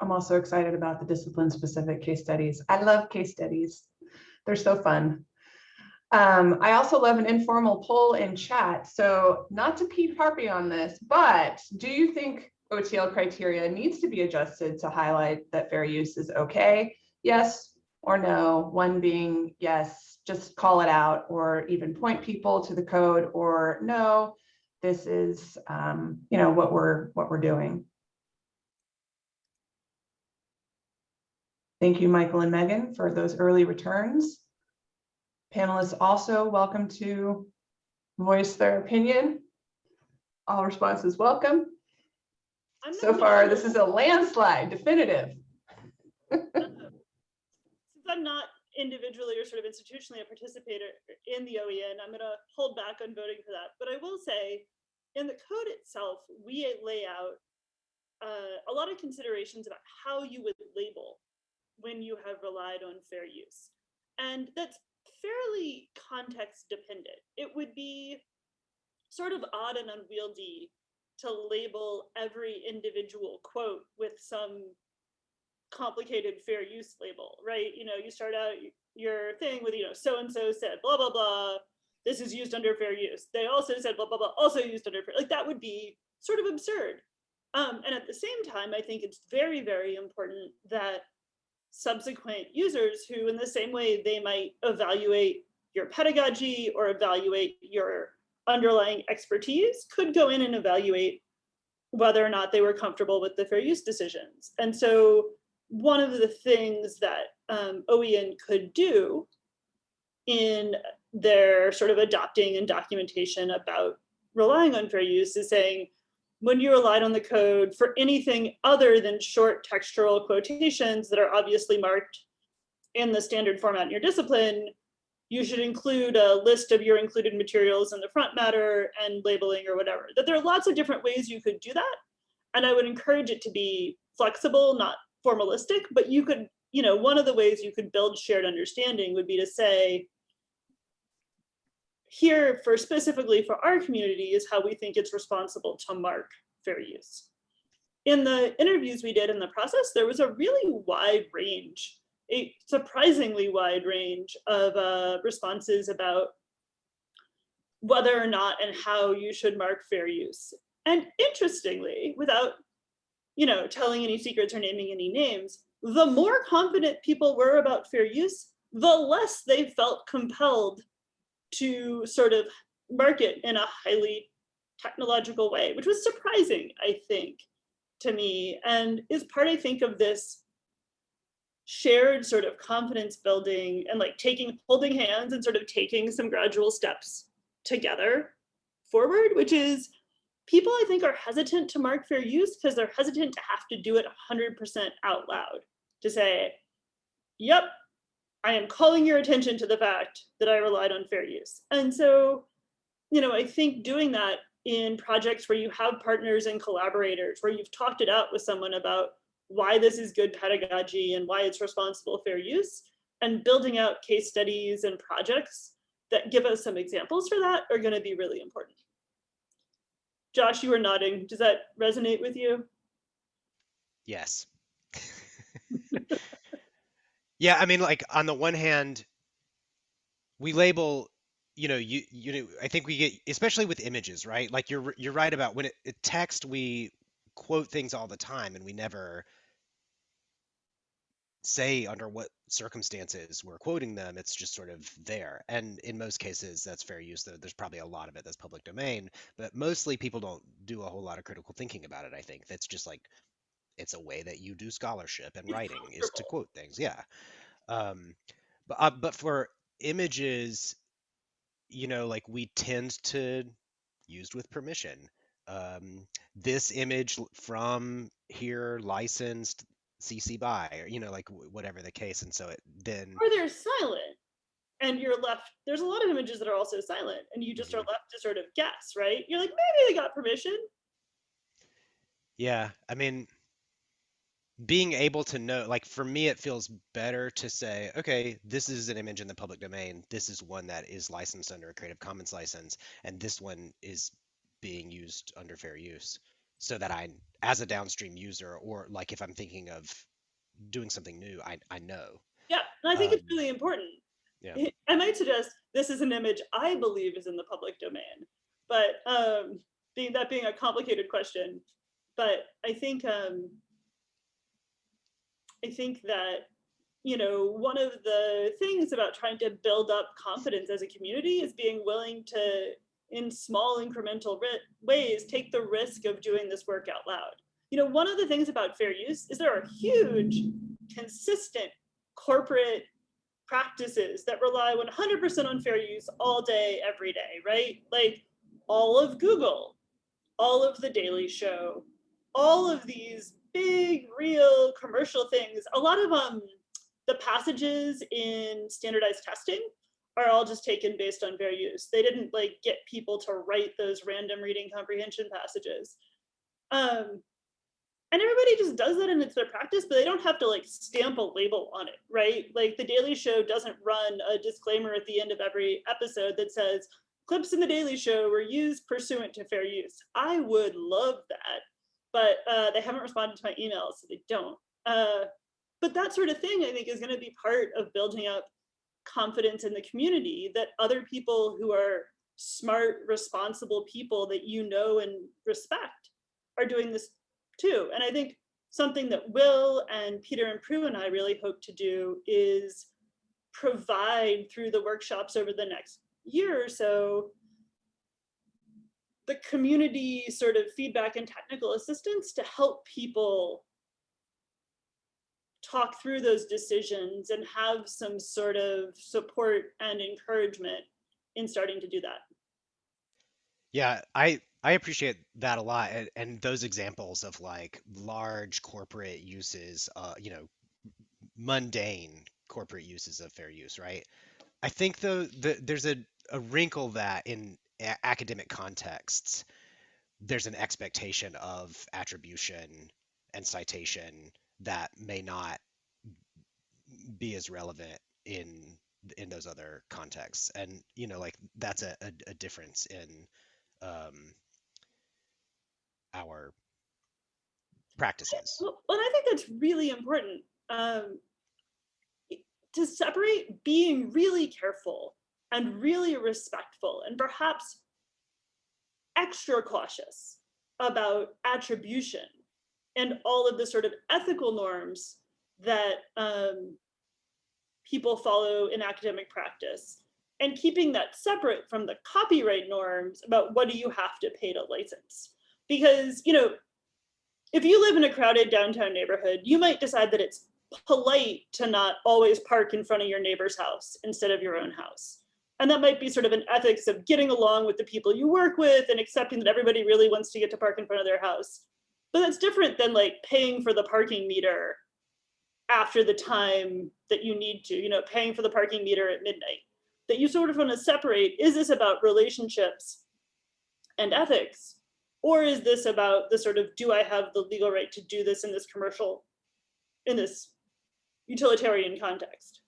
I'm also excited about the discipline specific case studies. I love case studies. They're so fun. Um, I also love an informal poll in chat. So not to Pete Harpy on this, but do you think OTL criteria needs to be adjusted to highlight that fair use is okay? Yes or no, one being yes, just call it out or even point people to the code or no, this is, um, you know, what we're, what we're doing. Thank you, Michael and Megan, for those early returns. Panelists also welcome to voice their opinion. All responses welcome. So far, this is a landslide, definitive. Since I'm not individually or sort of institutionally a participator in the OEN, I'm gonna hold back on voting for that. But I will say, in the code itself, we lay out uh, a lot of considerations about how you would label when you have relied on fair use. And that's fairly context dependent. It would be sort of odd and unwieldy to label every individual quote with some complicated fair use label, right? You know, you start out your thing with, you know, so-and-so said blah, blah, blah, this is used under fair use. They also said blah, blah, blah, also used under fair, like that would be sort of absurd. Um, and at the same time, I think it's very, very important that subsequent users who in the same way they might evaluate your pedagogy or evaluate your underlying expertise could go in and evaluate whether or not they were comfortable with the fair use decisions. And so one of the things that um, OEN could do in their sort of adopting and documentation about relying on fair use is saying, when you relied on the code for anything other than short textual quotations that are obviously marked in the standard format in your discipline, you should include a list of your included materials in the front matter and labeling or whatever. That there are lots of different ways you could do that. And I would encourage it to be flexible, not formalistic, but you could, you know, one of the ways you could build shared understanding would be to say, here for specifically for our community is how we think it's responsible to mark fair use. In the interviews we did in the process, there was a really wide range, a surprisingly wide range of uh, responses about whether or not and how you should mark fair use. And interestingly, without you know, telling any secrets or naming any names, the more confident people were about fair use, the less they felt compelled to sort of market in a highly technological way, which was surprising, I think, to me, and is part, I think, of this shared sort of confidence building and like taking, holding hands and sort of taking some gradual steps together forward, which is people I think are hesitant to mark fair use because they're hesitant to have to do it 100% out loud to say, yep, I am calling your attention to the fact that I relied on fair use. And so, you know, I think doing that in projects where you have partners and collaborators, where you've talked it out with someone about why this is good pedagogy and why it's responsible fair use, and building out case studies and projects that give us some examples for that are going to be really important. Josh, you are nodding. Does that resonate with you? Yes. yeah, I mean, like on the one hand, we label, you know, you you know, I think we get, especially with images, right? Like you're you're right about when it, it text, we quote things all the time, and we never say under what circumstances we're quoting them. It's just sort of there, and in most cases, that's fair use. Though there's probably a lot of it that's public domain, but mostly people don't do a whole lot of critical thinking about it. I think that's just like it's a way that you do scholarship and writing is to quote things yeah um but uh, but for images you know like we tend to used with permission um this image from here licensed cc by or you know like w- whatever the case and so it then Or they're silent and you're left, there's a lot of images that are also silent and you just are Mhm. left to sort of guess, right? You're like, maybe they got permission. yeah i mean being able to know like for me it feels better to say okay this is an image in the public domain this is one that is licensed under a creative commons license and this one is being used under fair use so that i as a downstream user or like if i'm thinking of doing something new i, I know Yeah, and I think it's Um, really important. yeah. I- I might suggest this is an image I believe is in the public domain, but um, being that being a complicated question, but I think um, I think that you know one of the things about trying to build up confidence as a community is being willing to, in small incremental ways, take the risk of doing this work out loud. You know, one of the things about fair use is there are huge, consistent corporate practices that rely 100% on fair use all day, every day, right? Like all of Google, all of The Daily Show, all of these big, real commercial things. A lot of um, the passages in standardized testing are all just taken based on fair use. They didn't like get people to write those random reading comprehension passages. Um, and everybody just does that and it's their practice but they don't have to like stamp a label on it right like the daily show doesn't run a disclaimer at the end of every episode that says clips in the daily show were used pursuant to fair use i would love that but uh, they haven't responded to my emails so they don't uh, but that sort of thing i think is going to be part of building up confidence in the community that other people who are smart responsible people that you know and respect are doing this too. And I think something that Will and Peter and Prue and I really hope to do is provide through the workshops over the next year or so the community sort of feedback and technical assistance to help people talk through those decisions and have some sort of support and encouragement in starting to do that. Yeah, I I appreciate that a lot, and, and those examples of like large corporate uses, uh, you know, mundane corporate uses of fair use, right? I think though the, there's a, a wrinkle that in a- academic contexts, there's an expectation of attribution and citation that may not be as relevant in in those other contexts, and you know, like that's a, a, a difference in um, our practices. Well, and I think that's really important um, to separate being really careful and really respectful and perhaps extra cautious about attribution and all of the sort of ethical norms that um, people follow in academic practice and keeping that separate from the copyright norms about what do you have to pay to license. Because you know if you live in a crowded downtown neighborhood you might decide that it's polite to not always park in front of your neighbor's house instead of your own house and that might be sort of an ethics of getting along with the people you work with and accepting that everybody really wants to get to park in front of their house but that's different than like paying for the parking meter after the time that you need to, you know, paying for the parking meter at midnight. That you sort of want to separate, is this about relationships and ethics? Or is this about the sort of, do I have the legal right to do this in this commercial, in this utilitarian context?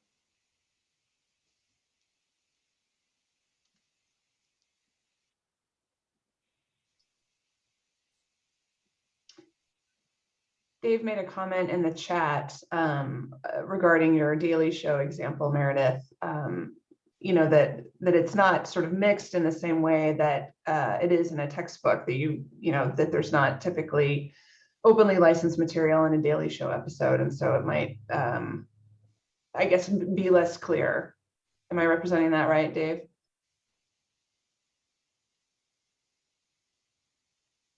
Dave made a comment in the chat um, uh, regarding your Daily Show example, Meredith. Um, You know, that, that it's not sort of mixed in the same way that uh, it is in a textbook that you, you know, that there's not typically openly licensed material in a Daily Show episode. And so it might, um, I guess, be less clear. Am I representing that right, Dave?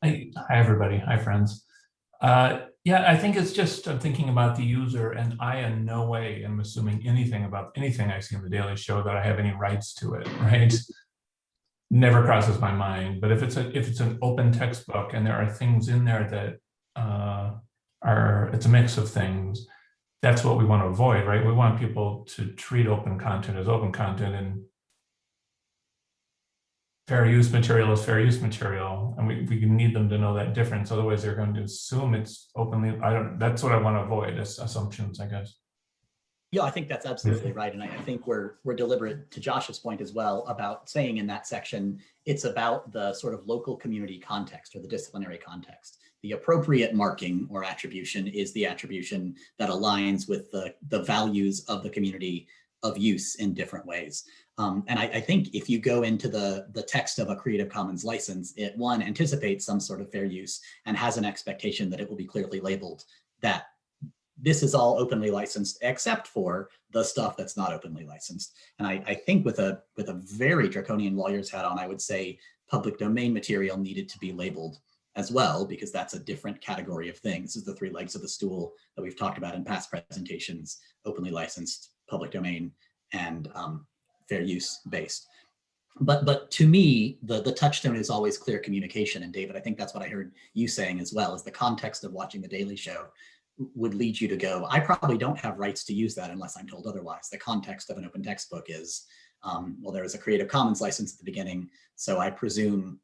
Hi, hi, everybody. Hi, friends. Uh, yeah, I think it's just I'm thinking about the user, and I in no way am assuming anything about anything I see on the Daily Show that I have any rights to it. Right? Never crosses my mind. But if it's a if it's an open textbook and there are things in there that uh, are it's a mix of things, that's what we want to avoid, right? We want people to treat open content as open content and fair use material is fair use material, and we, we need them to know that difference. Otherwise, they're going to assume it's openly, I don't, that's what I want to avoid, is assumptions, I guess. Yeah, I think that's absolutely right. And I I think we're, we're deliberate to Josh's point as well about saying in that section, it's about the sort of local community context or the disciplinary context. The appropriate marking or attribution is the attribution that aligns with the, the values of the community of use in different ways. Um, and I, I think if you go into the, the text of a Creative Commons license, it one anticipates some sort of fair use and has an expectation that it will be clearly labeled that this is all openly licensed except for the stuff that's not openly licensed. And I, I think with a with a very draconian lawyer's hat on, I would say public domain material needed to be labeled as well, because that's a different category of things. This is the three legs of the stool that we've talked about in past presentations, openly licensed, public domain, and um, fair use based. But but to me, the, the touchstone is always clear communication. And David, I think that's what I heard you saying as well, is the context of watching The Daily Show would lead you to go, I probably don't have rights to use that unless I'm told otherwise. The context of an open textbook is, um, well, there is a Creative Commons license at the beginning, so I presume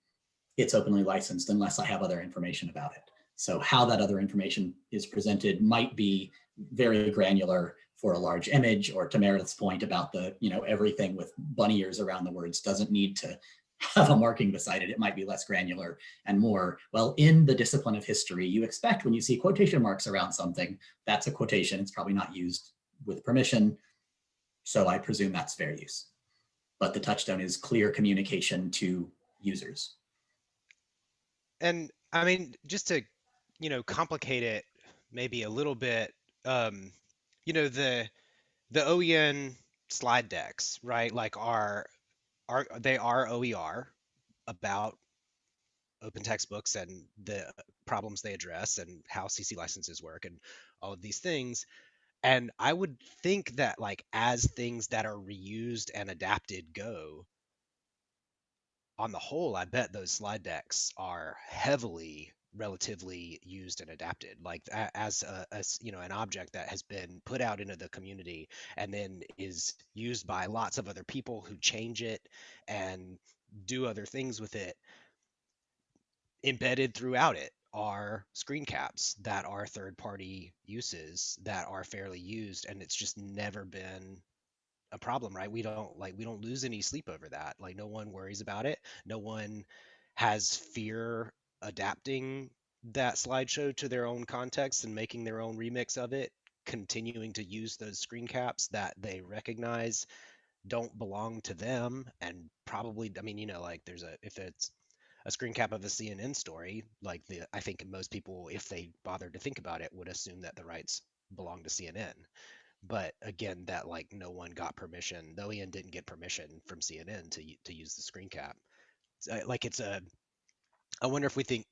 it's openly licensed unless I have other information about it. So how that other information is presented might be very granular for a large image or to Meredith's point about the, you know, everything with bunny ears around the words doesn't need to have a marking beside it. It might be less granular and more. Well, in the discipline of history, you expect when you see quotation marks around something, that's a quotation. It's probably not used with permission. So I presume that's fair use. But the touchstone is clear communication to users. And I mean, just to, you know, complicate it maybe a little bit, um, you know, the the OEN slide decks, right? Like are are they are OER about open textbooks and the problems they address and how CC licenses work and all of these things. And I would think that like as things that are reused and adapted go, on the whole, I bet those slide decks are heavily relatively used and adapted like as a, as you know an object that has been put out into the community and then is used by lots of other people who change it and do other things with it embedded throughout it are screen caps that are third party uses that are fairly used and it's just never been a problem right? We don't like we don't lose any sleep over that. Like no one worries about it. No one has fear adapting that slideshow to their own context and making their own remix of it continuing to use those screen caps that they recognize don't belong to them and probably i mean you know like there's a if it's a screen cap of a cnn story like the i think most people if they bothered to think about it would assume that the rights belong to cnn but again that like no one got permission Though OEN didn't get permission from cnn to to use the screen cap. Uh, like it's a i wonder if we think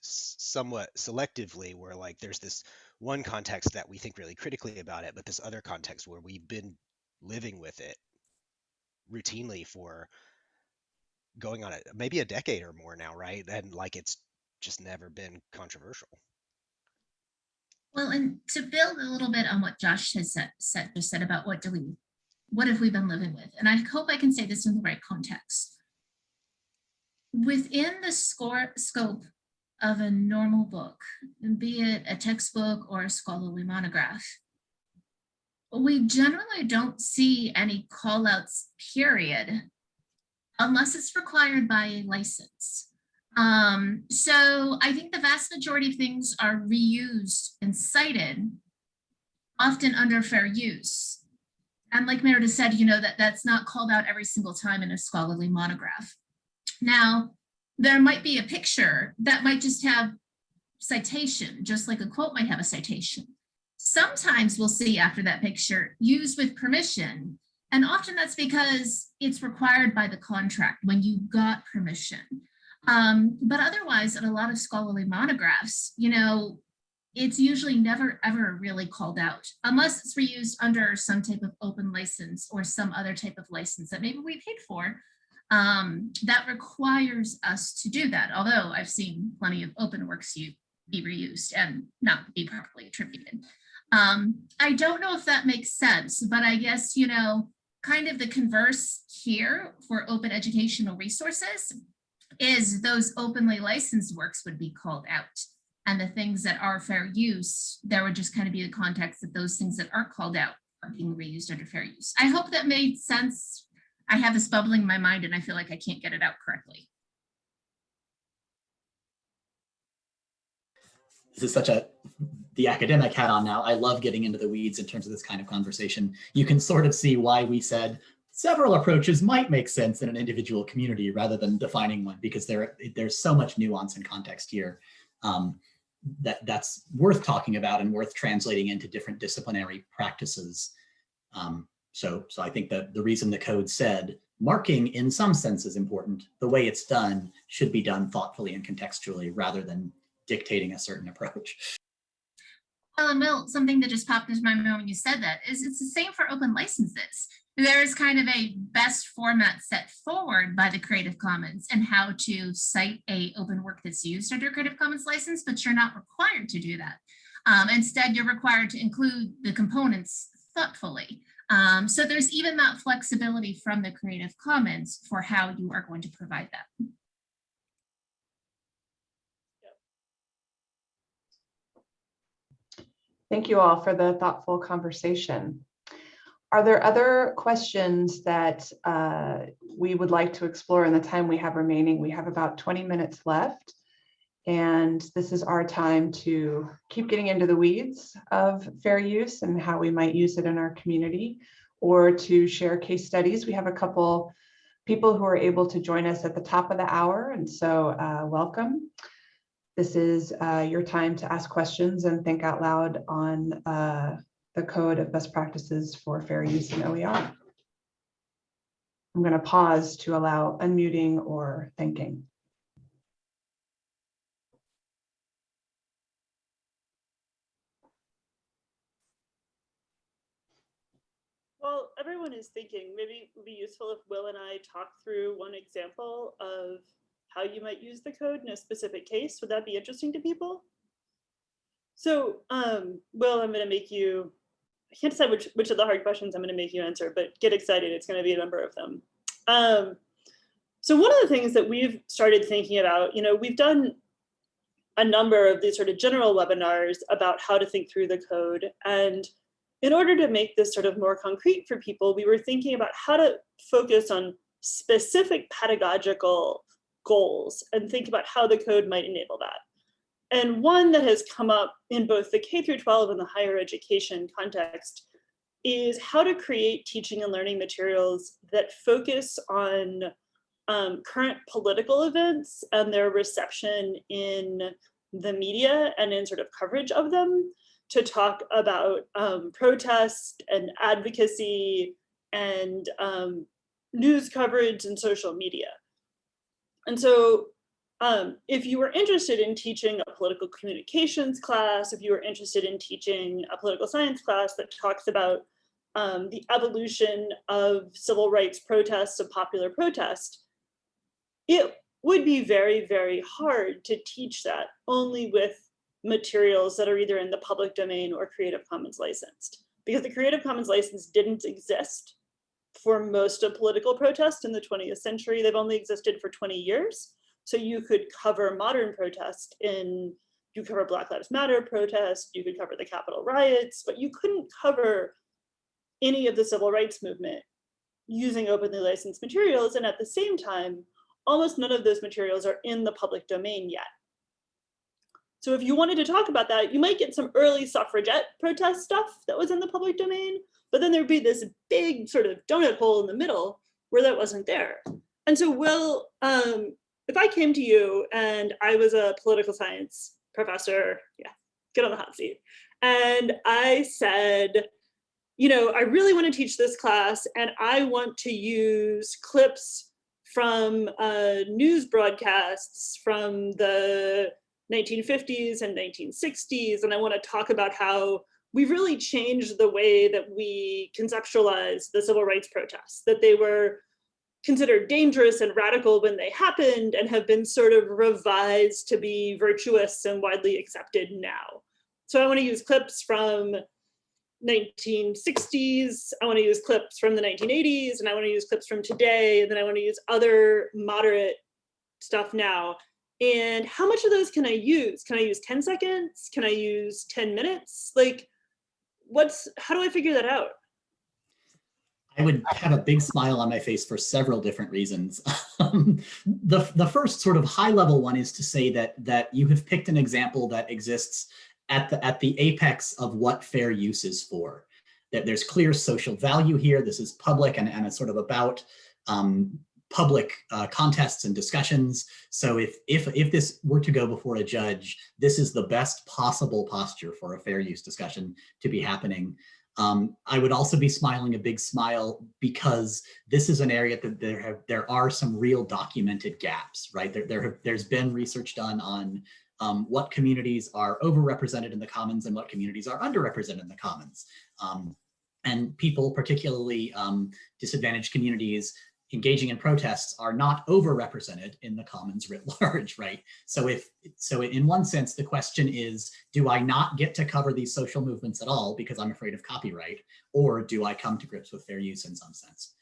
somewhat selectively where like there's this one context that we think really critically about it but this other context where we've been living with it routinely for going on it maybe a decade or more now right and like it's just never been controversial Well, and to build a little bit on what Josh has said, said just said about what do we, what have we been living with? And I hope I can say this in the right context. Within the score scope of a normal book, be it a textbook or a scholarly monograph, we generally don't see any callouts, period, unless it's required by a license. Um, so I think the vast majority of things are reused and cited, often under fair use. And like Meredith said, you know, that that's not called out every single time in a scholarly monograph. Now, there might be a picture that might just have citation, just like a quote might have a citation. Sometimes we'll see after that picture used with permission. And often that's because it's required by the contract when you got permission. Um, but otherwise, in a lot of scholarly monographs, you know, it's usually never ever really called out unless it's reused under some type of open license or some other type of license that maybe we paid for um, that requires us to do that. Although I've seen plenty of open works you be reused and not be properly attributed. Um, I don't know if that makes sense, but I guess, you know, kind of the converse here for open educational resources is those openly licensed works would be called out. And the things that are fair use, there would just kind of be the context that those things that aren't called out are being reused under fair use. I hope that made sense. I have this bubbling in my mind and I feel like I can't get it out correctly. This is such a, the academic hat on now. I love getting into the weeds in terms of this kind of conversation. You can sort of see why we said several approaches might make sense in an individual community rather than defining one because there, there's so much nuance and context here um, that that's worth talking about and worth translating into different disciplinary practices. Um, so, so I think that the reason the code said marking in some sense is important, the way it's done should be done thoughtfully and contextually rather than dictating a certain approach. Well, and Will, something that just popped into my mind when you said that is it's the same for open licenses. There is kind of a best format set forward by the Creative Commons and how to cite a open work that's used under Creative Commons license, but you're not required to do that. Um, instead, you're required to include the components thoughtfully. Um, so there's even that flexibility from the Creative Commons for how you are going to provide that. Thank you all for the thoughtful conversation. Are there other questions that uh, we would like to explore in the time we have remaining? We have about 20 minutes left. And this is our time to keep getting into the weeds of fair use and how we might use it in our community or to share case studies. We have a couple people who are able to join us at the top of the hour. And so uh, welcome. This is uh, your time to ask questions and think out loud on uh, the code of best practices for fair use in OER. I'm going to pause to allow unmuting or thinking. Well, everyone is thinking maybe it would be useful if Will and I talk through one example of how you might use the code in a specific case. Would that be interesting to people? So, um, Will, I'm going to make you, I can't decide which, which of the hard questions I'm going to make you answer, but get excited. It's going to be a number of them. Um, so one of the things that we've started thinking about, you know, we've done a number of these sort of general webinars about how to think through the code. And in order to make this sort of more concrete for people, we were thinking about how to focus on specific pedagogical goals and think about how the code might enable that. And one that has come up in both the K through 12 and the higher education context is how to create teaching and learning materials that focus on um, current political events and their reception in the media and in sort of coverage of them to talk about um, protest and advocacy and um, news coverage and social media. And so um, if you were interested in teaching a political communications class, if you were interested in teaching a political science class that talks about um, the evolution of civil rights protests, of popular protest, it would be very, very hard to teach that only with materials that are either in the public domain or Creative Commons licensed. Because the Creative Commons license didn't exist for most of political protest in the 20th century. They've only existed for 20 years. So you could cover modern protest in, you cover Black Lives Matter protest, you could cover the Capitol riots, but you couldn't cover any of the civil rights movement using openly licensed materials. And at the same time, almost none of those materials are in the public domain yet. So if you wanted to talk about that, you might get some early suffragette protest stuff that was in the public domain, but then there'd be this big sort of donut hole in the middle where that wasn't there. And so Will, um, if I came to you and I was a political science professor, yeah, get on the hot seat. And I said, you know, I really want to teach this class and I want to use clips from uh, news broadcasts from the 1950s and 1960s. And I want to talk about how we've really changed the way that we conceptualize the civil rights protests, that they were considered dangerous and radical when they happened and have been sort of revised to be virtuous and widely accepted now. So I want to use clips from 1960s, I want to use clips from the 1980s, and I want to use clips from today, and then I want to use other moderate stuff now. And how much of those can I use? Can I use 10 seconds? Can I use 10 minutes? Like, what's, how do I figure that out? I would have a big smile on my face for several different reasons. Um, the, the first sort of high level one is to say that, that you have picked an example that exists at the, at the apex of what fair use is for. That there's clear social value here. This is public and, and it's sort of about um, public uh, contests and discussions. So if, if, if this were to go before a judge, this is the best possible posture for a fair use discussion to be happening. Um, I would also be smiling a big smile because this is an area that there have there are some real documented gaps, right? There, there have, there's been research done on um, what communities are overrepresented in the commons and what communities are underrepresented in the commons. Um, and people, particularly um, disadvantaged communities, engaging in protests are not overrepresented in the commons writ large, right? So if so in one sense, the question is, do I not get to cover these social movements at all because I'm afraid of copyright, or do I come to grips with fair use in some sense?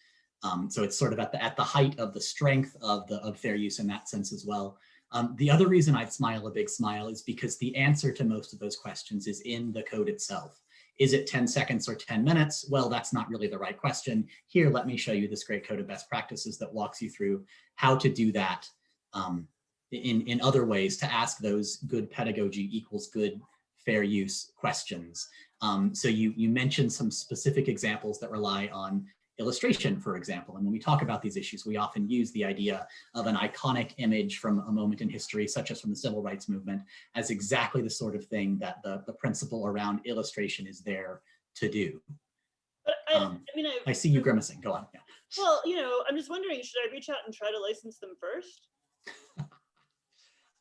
Um, so it's sort of at the at the height of the strength of the of fair use in that sense as well. Um, the other reason I'd smile a big smile is because the answer to most of those questions is in the code itself. Is it 10 seconds or 10 minutes? Well, that's not really the right question. Here, let me show you this great code of best practices that walks you through how to do that um, in, in other ways to ask those good pedagogy equals good fair use questions. Um, so you, you mentioned some specific examples that rely on illustration, for example. And when we talk about these issues, we often use the idea of an iconic image from a moment in history, such as from the civil rights movement, as exactly the sort of thing that the, the principle around illustration is there to do. But I, Um, I mean, I, I see you grimacing, go on. Yeah. well, you know, I'm just wondering, should I reach out and try to license them first?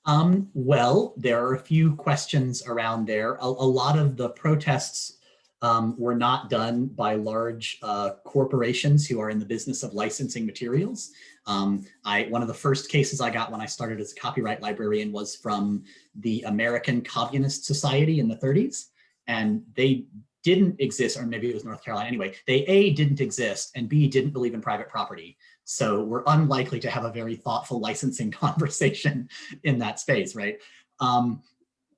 Um, well, there are a few questions around there. A, a lot of the protests um, were not done by large uh, corporations who are in the business of licensing materials. Um, I, one of the first cases I got when I started as a copyright librarian was from the American Communist Society in the 30s. And they didn't exist, or maybe it was North Carolina anyway, they A, didn't exist, and B, didn't believe in private property. So we're unlikely to have a very thoughtful licensing conversation in that space, right? Um,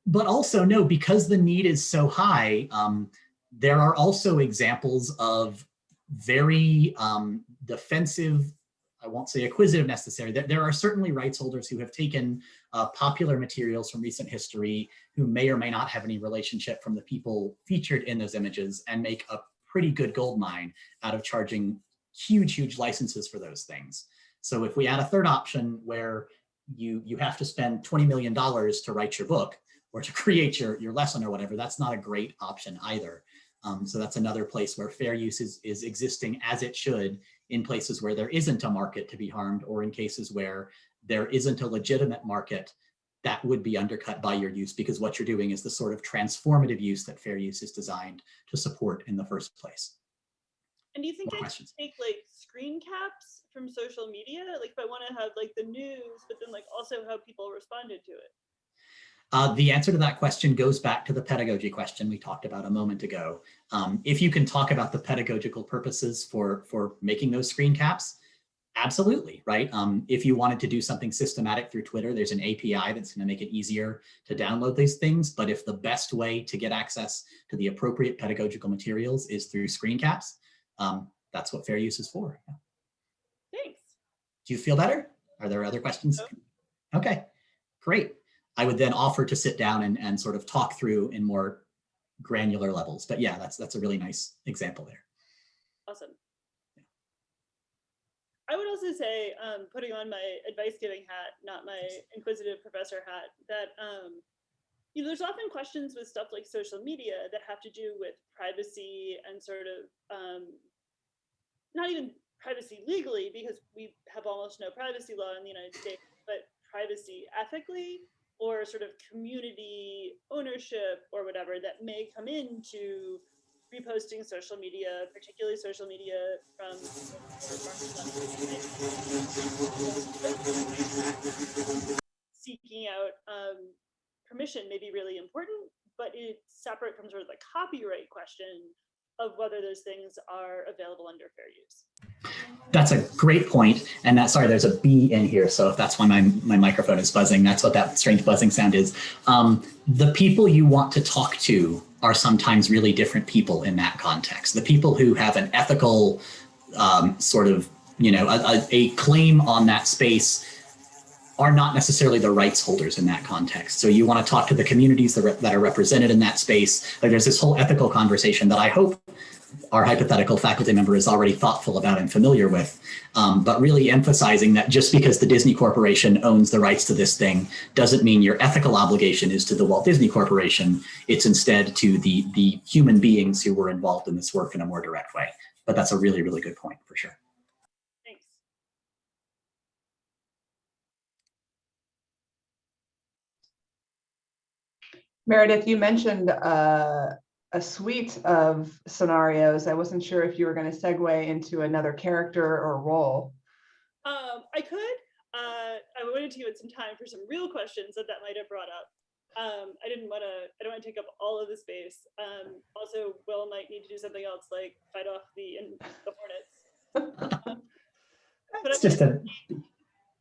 but also no, because the need is so high, um, there are also examples of very um, defensive, I won't say acquisitive necessary, there, there are certainly rights holders who have taken uh, popular materials from recent history who may or may not have any relationship from the people featured in those images and make a pretty good gold mine out of charging huge, huge licenses for those things. So if we add a third option where you, you have to spend $20 million to write your book or to create your, your lesson or whatever, that's not a great option either. Um, so that's another place where fair use is, is existing as it should in places where there isn't a market to be harmed or in cases where there isn't a legitimate market that would be undercut by your use because what you're doing is the sort of transformative use that fair use is designed to support in the first place. And do you think More I questions? should take like screen caps from social media? Like if I want to have like the news, but then like also how people responded to it. Uh, the answer to that question goes back to the pedagogy question we talked about a moment ago. Um, if you can talk about the pedagogical purposes for, for making those screen caps, absolutely, right? Um, if you wanted to do something systematic through Twitter, there's an API that's going to make it easier to download these things. But if the best way to get access to the appropriate pedagogical materials is through screen caps, um, that's what fair use is for. Thanks. Do you feel better? Are there other questions? Okay, great. I would then offer to sit down and, and sort of talk through in more granular levels. But yeah, that's that's a really nice example there. Awesome. I would also say, um, putting on my advice giving hat, not my inquisitive professor hat, that um, you know, there's often questions with stuff like social media that have to do with privacy and sort of um, not even privacy legally because we have almost no privacy law in the United States, but privacy ethically or sort of community ownership or whatever that may come into reposting social media, particularly social media from seeking out um, permission may be really important, but it's separate from sort of the copyright question of whether those things are available under fair use. That's a great point. And that, sorry, there's a bee in here. So if that's why my, my microphone is buzzing, that's what that strange buzzing sound is. Um, the people you want to talk to are sometimes really different people in that context. The people who have an ethical um, sort of, you know, a, a claim on that space are not necessarily the rights holders in that context. So you want to talk to the communities that, that are represented in that space. Like there's this whole ethical conversation that I hope our hypothetical faculty member is already thoughtful about and familiar with, um, but really emphasizing that just because the Disney Corporation owns the rights to this thing doesn't mean your ethical obligation is to the Walt Disney Corporation. It's instead to the, the human beings who were involved in this work in a more direct way. But that's a really, really good point for sure. Thanks. Meredith, you mentioned uh, a suite of scenarios. I wasn't sure if you were going to segue into another character or role. Um, I could. Uh, I wanted to give it some time for some real questions that that might have brought up. Um, I didn't want to. I don't want to take up all of the space. Um, also, Will might need to do something else, like fight off the in, the hornets. Um, but It's I- just a,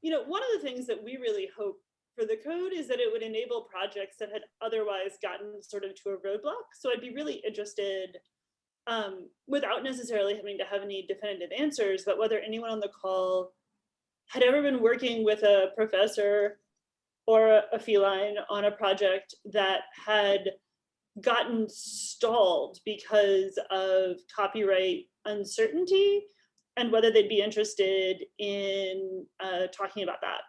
you know, one of the things that we really hope for the code is that it would enable projects that had otherwise gotten sort of to a roadblock. So I'd be really interested, um, without necessarily having to have any definitive answers, but whether anyone on the call had ever been working with a professor or a, feline on a project that had gotten stalled because of copyright uncertainty and whether they'd be interested in uh, talking about that.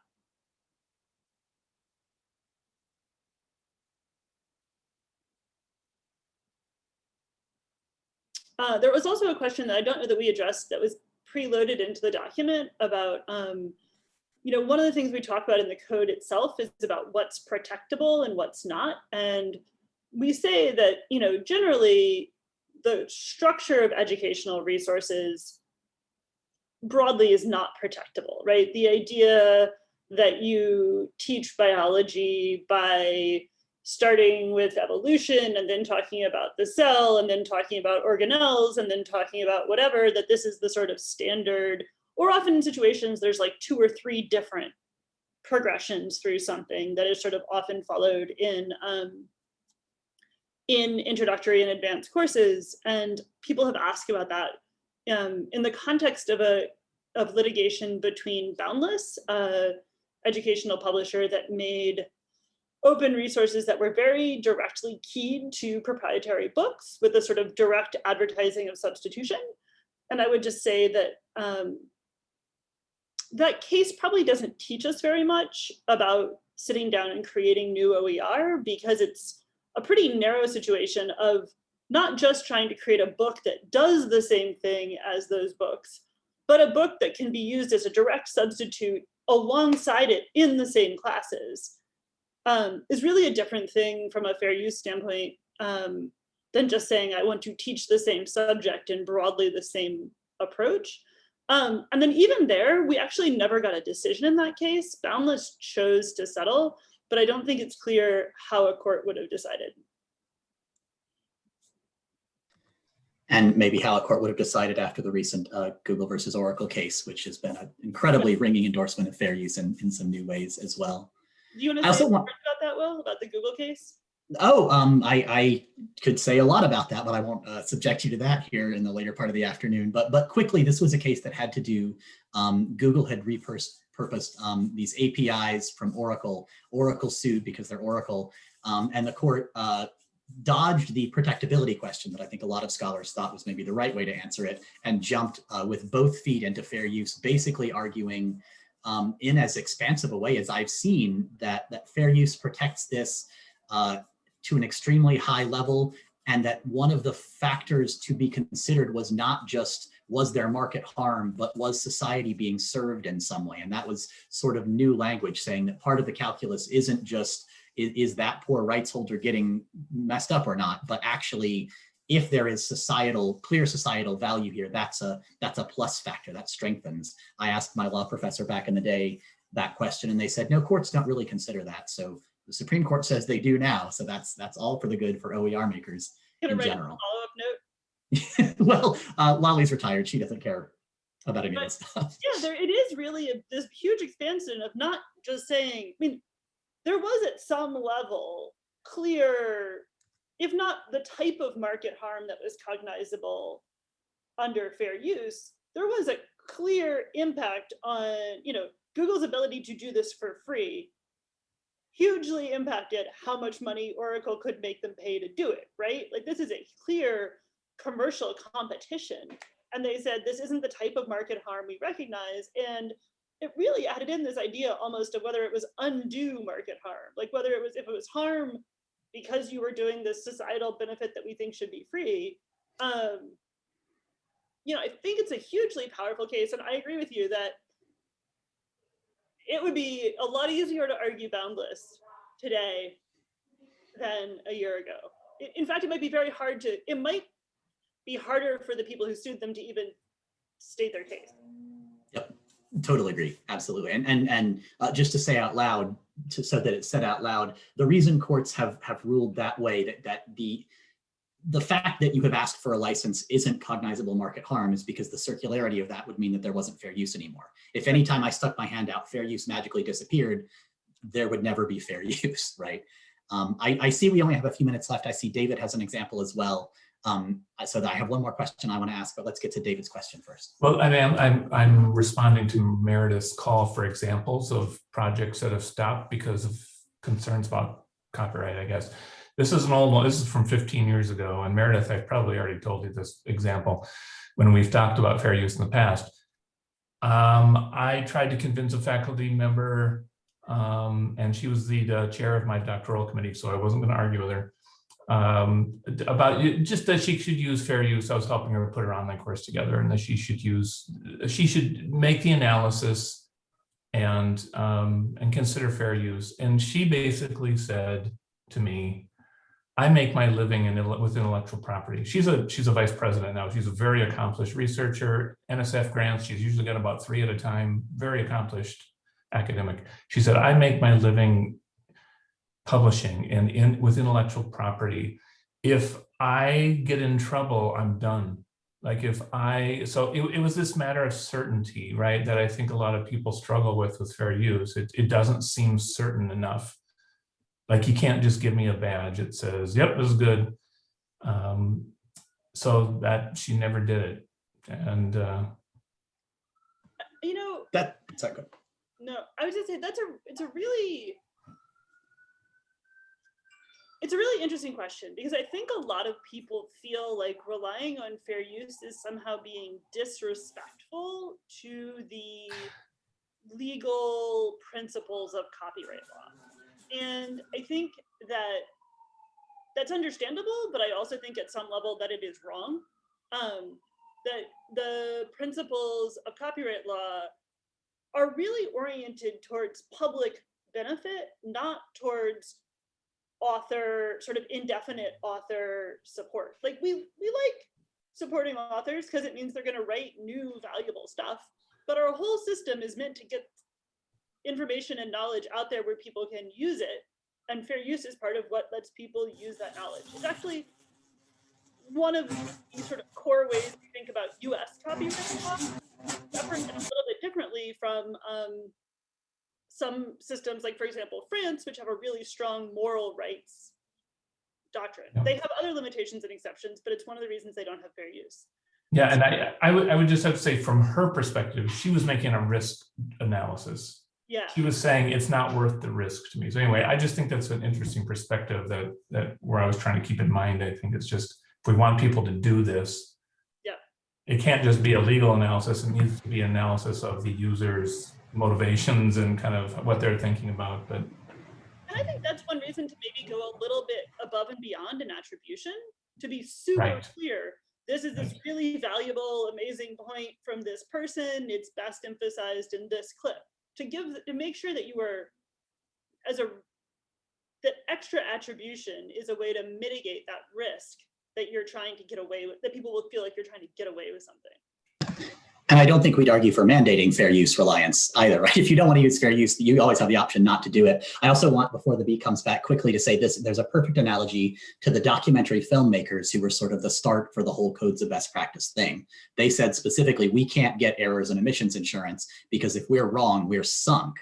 Uh, there was also a question that I don't know that we addressed that was preloaded into the document about, um, you know, one of the things we talk about in the code itself is about what's protectable and what's not. And we say that, you know, generally the structure of educational resources broadly is not protectable, right? The idea that you teach biology by starting with evolution and then talking about the cell and then talking about organelles and then talking about whatever, that this is the sort of standard, or often in situations there's like two or three different progressions through something that is sort of often followed in um, in introductory and advanced courses. And people have asked about that um, in the context of a of litigation between Boundless, a educational publisher that made open resources that were very directly keyed to proprietary books with a sort of direct advertising of substitution. And I would just say that um, that case probably doesn't teach us very much about sitting down and creating new OER because it's a pretty narrow situation of not just trying to create a book that does the same thing as those books, but a book that can be used as a direct substitute alongside it in the same classes um, is really a different thing from a fair use standpoint um, than just saying I want to teach the same subject in broadly the same approach. Um, and then even there, we actually never got a decision in that case. Boundless chose to settle but I don't think it's clear how a court would have decided. And maybe how a court would have decided after the recent uh, Google versus Oracle case, which has been an incredibly ringing endorsement of fair use in, in some new ways as well. Do you want to also say want- about that, Will, about the Google case? Oh, um, I, I could say a lot about that, but I won't uh, subject you to that here in the later part of the afternoon. But but quickly, this was a case that had to do. Um, Google had repurposed um, these APIs from Oracle. Oracle sued because they're Oracle, um, and the court uh, dodged the protectability question that I think a lot of scholars thought was maybe the right way to answer it, and jumped uh, with both feet into fair use, basically arguing um, in as expansive a way as I've seen that that fair use protects this. Uh, to an extremely high level and that one of the factors to be considered was not just was there market harm, but was society being served in some way? And that was sort of new language saying that part of the calculus isn't just is, is that poor rights holder getting messed up or not, but actually if there is societal, clear societal value here, that's a that's a plus factor that strengthens. I asked my law professor back in the day that question and they said, no, courts don't really consider that. So the Supreme Court says they do now, so that's that's all for the good for OER makers in general. well, uh, Lolly's retired; she doesn't care about any of this stuff. Yeah, there, it is really a, this huge expansion of not just saying, I mean, there was at some level clear, if not the type of market harm that was cognizable under fair use, there was a clear impact on, you know, Google's ability to do this for free hugely impacted how much money Oracle could make them pay to do it, right? Like this is a clear commercial competition. And they said, this isn't the type of market harm we recognize. And it really added in this idea almost of whether it was undue market harm, like whether it was, if it was harm because you were doing this societal benefit that we think should be free. Um, you know, I think it's a hugely powerful case. And I agree with you that it would be a lot easier to argue boundless today than a year ago. In fact, it might be very hard to, it might be harder for the people who sued them to even state their case. Totally agree, absolutely. And and and uh, just to say out loud, to, so that it's said out loud, the reason courts have have ruled that way that that the the fact that you have asked for a license isn't cognizable market harm is because the circularity of that would mean that there wasn't fair use anymore. If anytime I stuck my hand out, fair use magically disappeared, there would never be fair use, right? Um, I, I see we only have a few minutes left. I see David has an example as well. Um, so I have one more question I want to ask, but let's get to David's question first. Well, I mean, I'm, I'm, responding to Meredith's call for examples of projects that have stopped because of concerns about copyright, I guess. This is an old one, this is from 15 years ago, and Meredith, I've probably already told you this example when we've talked about fair use in the past. Um, I tried to convince a faculty member, um, and she was the, the chair of my doctoral committee, so I wasn't going to argue with her um, about just that she should use fair use. I was helping her put her online course together and that she should use, she should make the analysis and, um, and consider fair use. And she basically said to me, I make my living in, with intellectual property. She's a, she's a vice president now. She's a very accomplished researcher, NSF grants. She's usually got about three at a time, very accomplished academic. She said, I make my living publishing and in with intellectual property if i get in trouble i'm done. Like if i so it, it was this matter of certainty right that i think a lot of people struggle with with fair use. It, it doesn't seem certain enough. Like you can't just give me a badge it says yep this is good. Um so that she never did it. And uh You know, That, sorry, go. no, I was just saying that's a, it's a really, it's a really interesting question because I think a lot of people feel like relying on fair use is somehow being disrespectful to the legal principles of copyright law. And I think that that's understandable, but I also think at some level that it is wrong. Um, that the principles of copyright law are really oriented towards public benefit, not towards author, sort of indefinite author support. Like we we like supporting authors because it means they're going to write new valuable stuff, but our whole system is meant to get information and knowledge out there where people can use it. And fair use is part of what lets people use that knowledge. It's actually one of the sort of core ways we think about US copyright law. Referenced a little bit differently from um, some systems, like for example, France, which have a really strong moral rights doctrine. Yeah. They have other limitations and exceptions, but it's one of the reasons they don't have fair use. Yeah, and I, I would, I would just have to say from her perspective, she was making a risk analysis. Yeah. She was saying it's not worth the risk to me. So anyway, I just think that's an interesting perspective that, that where I was trying to keep in mind. I think it's just, if we want people to do this. Yeah. It can't just be a legal analysis. It needs to be analysis of the user's motivations and kind of what they're thinking about, but And I think that's one reason to maybe go a little bit above and beyond an attribution to be super Right. clear. This is this really valuable, amazing point from this person. It's best emphasized in this clip to give to make sure that you are as a that extra attribution is a way to mitigate that risk that you're trying to get away with that people will feel like you're trying to get away with something. And I don't think we'd argue for mandating fair use reliance either, right? If you don't want to use fair use, you always have the option not to do it. I also want, before the beat comes back quickly to say this, there's a perfect analogy to the documentary filmmakers who were sort of the start for the whole codes of best practice thing. They said specifically, we can't get errors and omissions insurance because if we're wrong, we're sunk.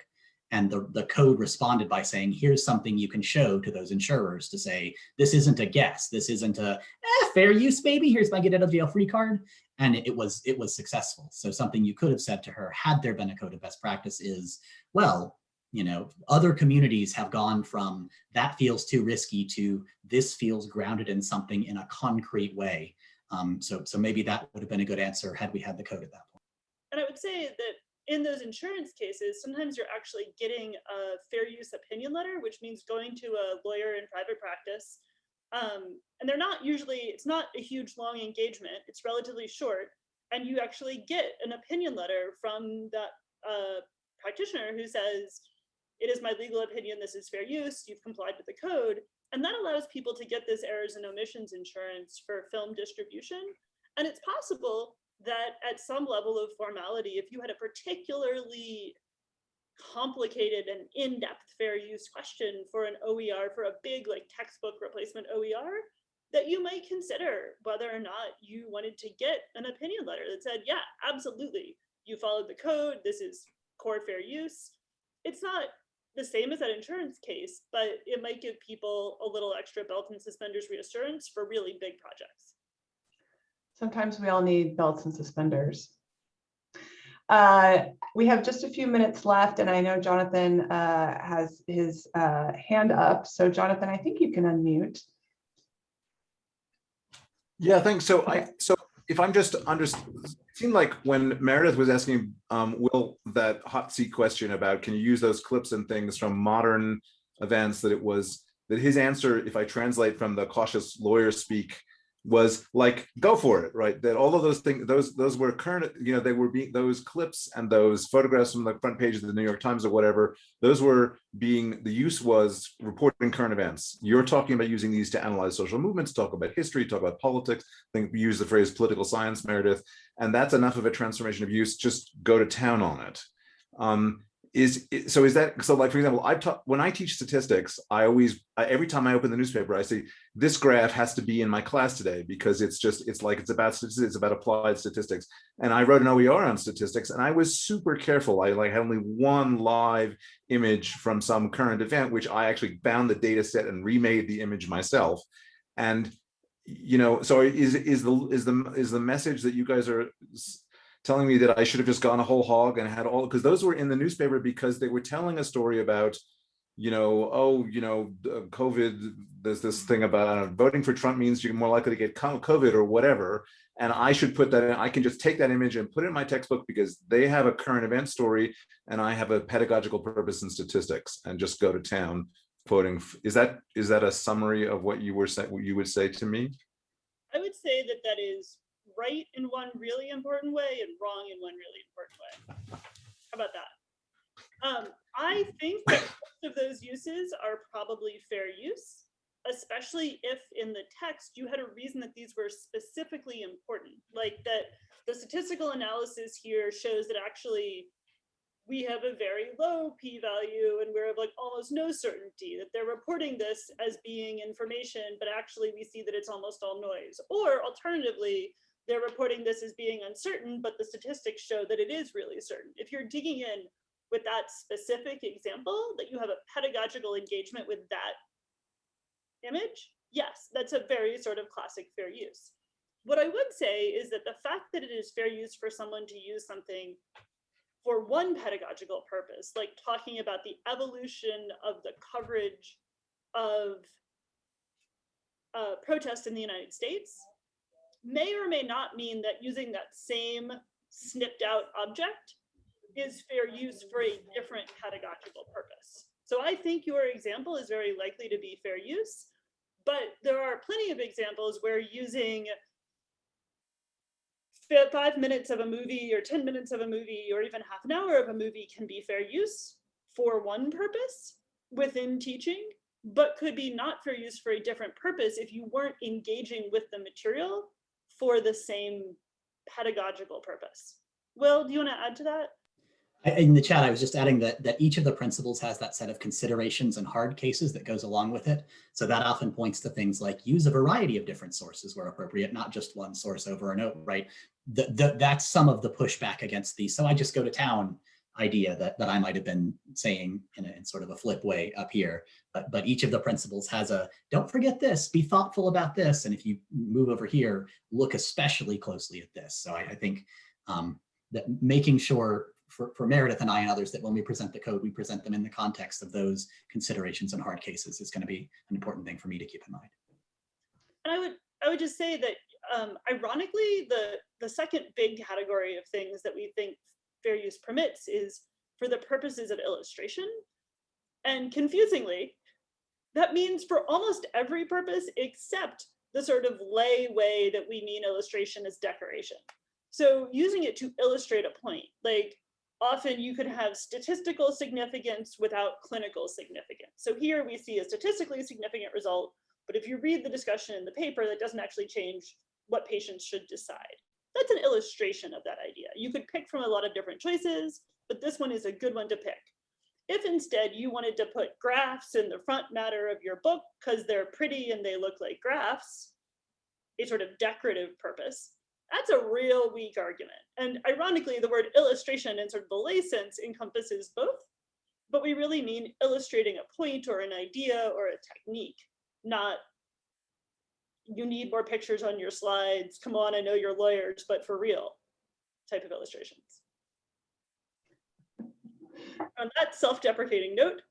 And the, the code responded by saying, here's something you can show to those insurers to say, this isn't a guess, this isn't a eh, fair use, baby, here's my get out of jail free card and it was it was successful. So something you could have said to her had there been a code of best practice is, well, you know, other communities have gone from that feels too risky to this feels grounded in something in a concrete way. Um, so so maybe that would have been a good answer had we had the code at that point. And I would say that in those insurance cases, sometimes you're actually getting a fair use opinion letter, which means going to a lawyer in private practice. Um, and they're not usually, it's not a huge long engagement, it's relatively short. And you actually get an opinion letter from that uh, practitioner who says, it is my legal opinion, this is fair use, you've complied with the code. And that allows people to get this errors and omissions insurance for film distribution. And it's possible that at some level of formality, if you had a particularly complicated and in-depth fair use question for an OER, for a big like textbook replacement OER, that you might consider whether or not you wanted to get an opinion letter that said, yeah, absolutely, you followed the code, this is core fair use. It's not the same as that insurance case, but it might give people a little extra belt and suspenders reassurance for really big projects. Sometimes we all need belts and suspenders. Uh, we have just a few minutes left and I know Jonathan uh, has his uh, hand up. So Jonathan, I think you can unmute. Yeah, thanks. So I, so if I'm just under, it seemed like when Meredith was asking um, Will that hot seat question about can you use those clips and things from modern events that it was that his answer, if I translate from the cautious lawyer speak, was like go for it, right? That all of those things, those those were current, you know, they were being those clips and those photographs from the front page of the New York Times or whatever. Those were being the use was reporting current events. You're talking about using these to analyze social movements, talk about history, talk about politics. Think use the phrase political science, Meredith, and that's enough of a transformation of use. Just go to town on it. Um, is so is that so like for example i've taught when i teach statistics i always I, every time i open the newspaper i say this graph has to be in my class today because it's just it's like it's about statistics it's about applied statistics. And i wrote an oer on statistics and i was super careful. I like had only one live image from some current event which i actually found the data set and remade the image myself. And you know so is is the is the is the message that you guys are telling me that I should have just gone a whole hog and had all because those were in the newspaper because they were telling a story about, you know, oh, you know, COVID. There's this thing about uh, voting for Trump means you're more likely to get COVID or whatever. And I should put that in. I can just take that image and put it in my textbook because they have a current event story and I have a pedagogical purpose in statistics and just go to town quoting. Is that is that a summary of what you were saying? What you would say to me? I would say that that is right in one really important way and wrong in one really important way. How about that? Um, I think that most of those uses are probably fair use, especially if in the text you had a reason that these were specifically important, like that the statistical analysis here shows that actually we have a very low p-value and we're of like almost no certainty that they're reporting this as being information, but actually we see that it's almost all noise. Or alternatively, they're reporting this as being uncertain, but the statistics show that it is really certain. If you're digging in with that specific example, that you have a pedagogical engagement with that image, yes, that's a very sort of classic fair use. What I would say is that the fact that it is fair use for someone to use something for one pedagogical purpose, like talking about the evolution of the coverage of uh, protests in the United States, may or may not mean that using that same snipped out object is fair use for a different pedagogical purpose. So I think your example is very likely to be fair use, but there are plenty of examples where using five minutes of a movie or 10 minutes of a movie or even half an hour of a movie can be fair use for one purpose within teaching, but could be not fair use for a different purpose if you weren't engaging with the material for the same pedagogical purpose. Will, do you want to add to that? In the chat, I was just adding that, that each of the principles has that set of considerations and hard cases that goes along with it. So that often points to things like use a variety of different sources where appropriate, not just one source over and over, right? The, the, that's some of the pushback against the, so I just go to town idea that, that I might have been saying in, a, in sort of a flip way up here. But, but each of the principles has a, don't forget this, be thoughtful about this. And if you move over here, look especially closely at this. So I, I think um, that making sure for, for Meredith and I and others that when we present the code, we present them in the context of those considerations and hard cases is going to be an important thing for me to keep in mind. And I would I would just say that um, ironically, the the second big category of things that we think fair use permits is for the purposes of illustration. And confusingly, that means for almost every purpose except the sort of lay way that we mean illustration as decoration. So using it to illustrate a point, like often you could have statistical significance without clinical significance. So here we see a statistically significant result, but if you read the discussion in the paper, that doesn't actually change what patients should decide. That's an illustration of that idea. You could pick from a lot of different choices, but this one is a good one to pick. If instead you wanted to put graphs in the front matter of your book because they're pretty and they look like graphs, a sort of decorative purpose, that's a real weak argument. And ironically, the word illustration in sort of the lay sense encompasses both, but we really mean illustrating a point or an idea or a technique, not you need more pictures on your slides. Come on, I know you're lawyers, but for real type of illustrations. On that self-deprecating note,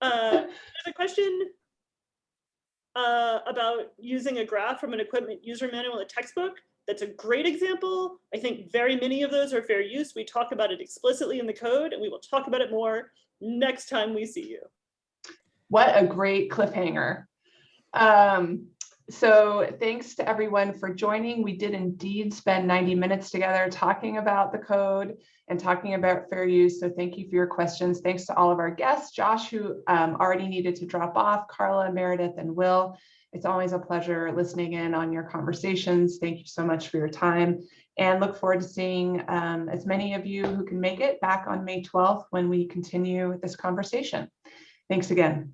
uh, there's a question uh, about using a graph from an equipment user manual in a textbook. That's a great example. I think very many of those are fair use. We talk about it explicitly in the code and we will talk about it more next time we see you. What a great cliffhanger. Um, so thanks to everyone for joining. We did indeed spend 90 minutes together talking about the code and talking about fair use. So thank you for your questions. Thanks to all of our guests, Josh, who um, already needed to drop off, Carla, Meredith, and Will. It's always a pleasure listening in on your conversations. Thank you so much for your time and look forward to seeing um, as many of you who can make it back on May 12th when we continue this conversation. Thanks again.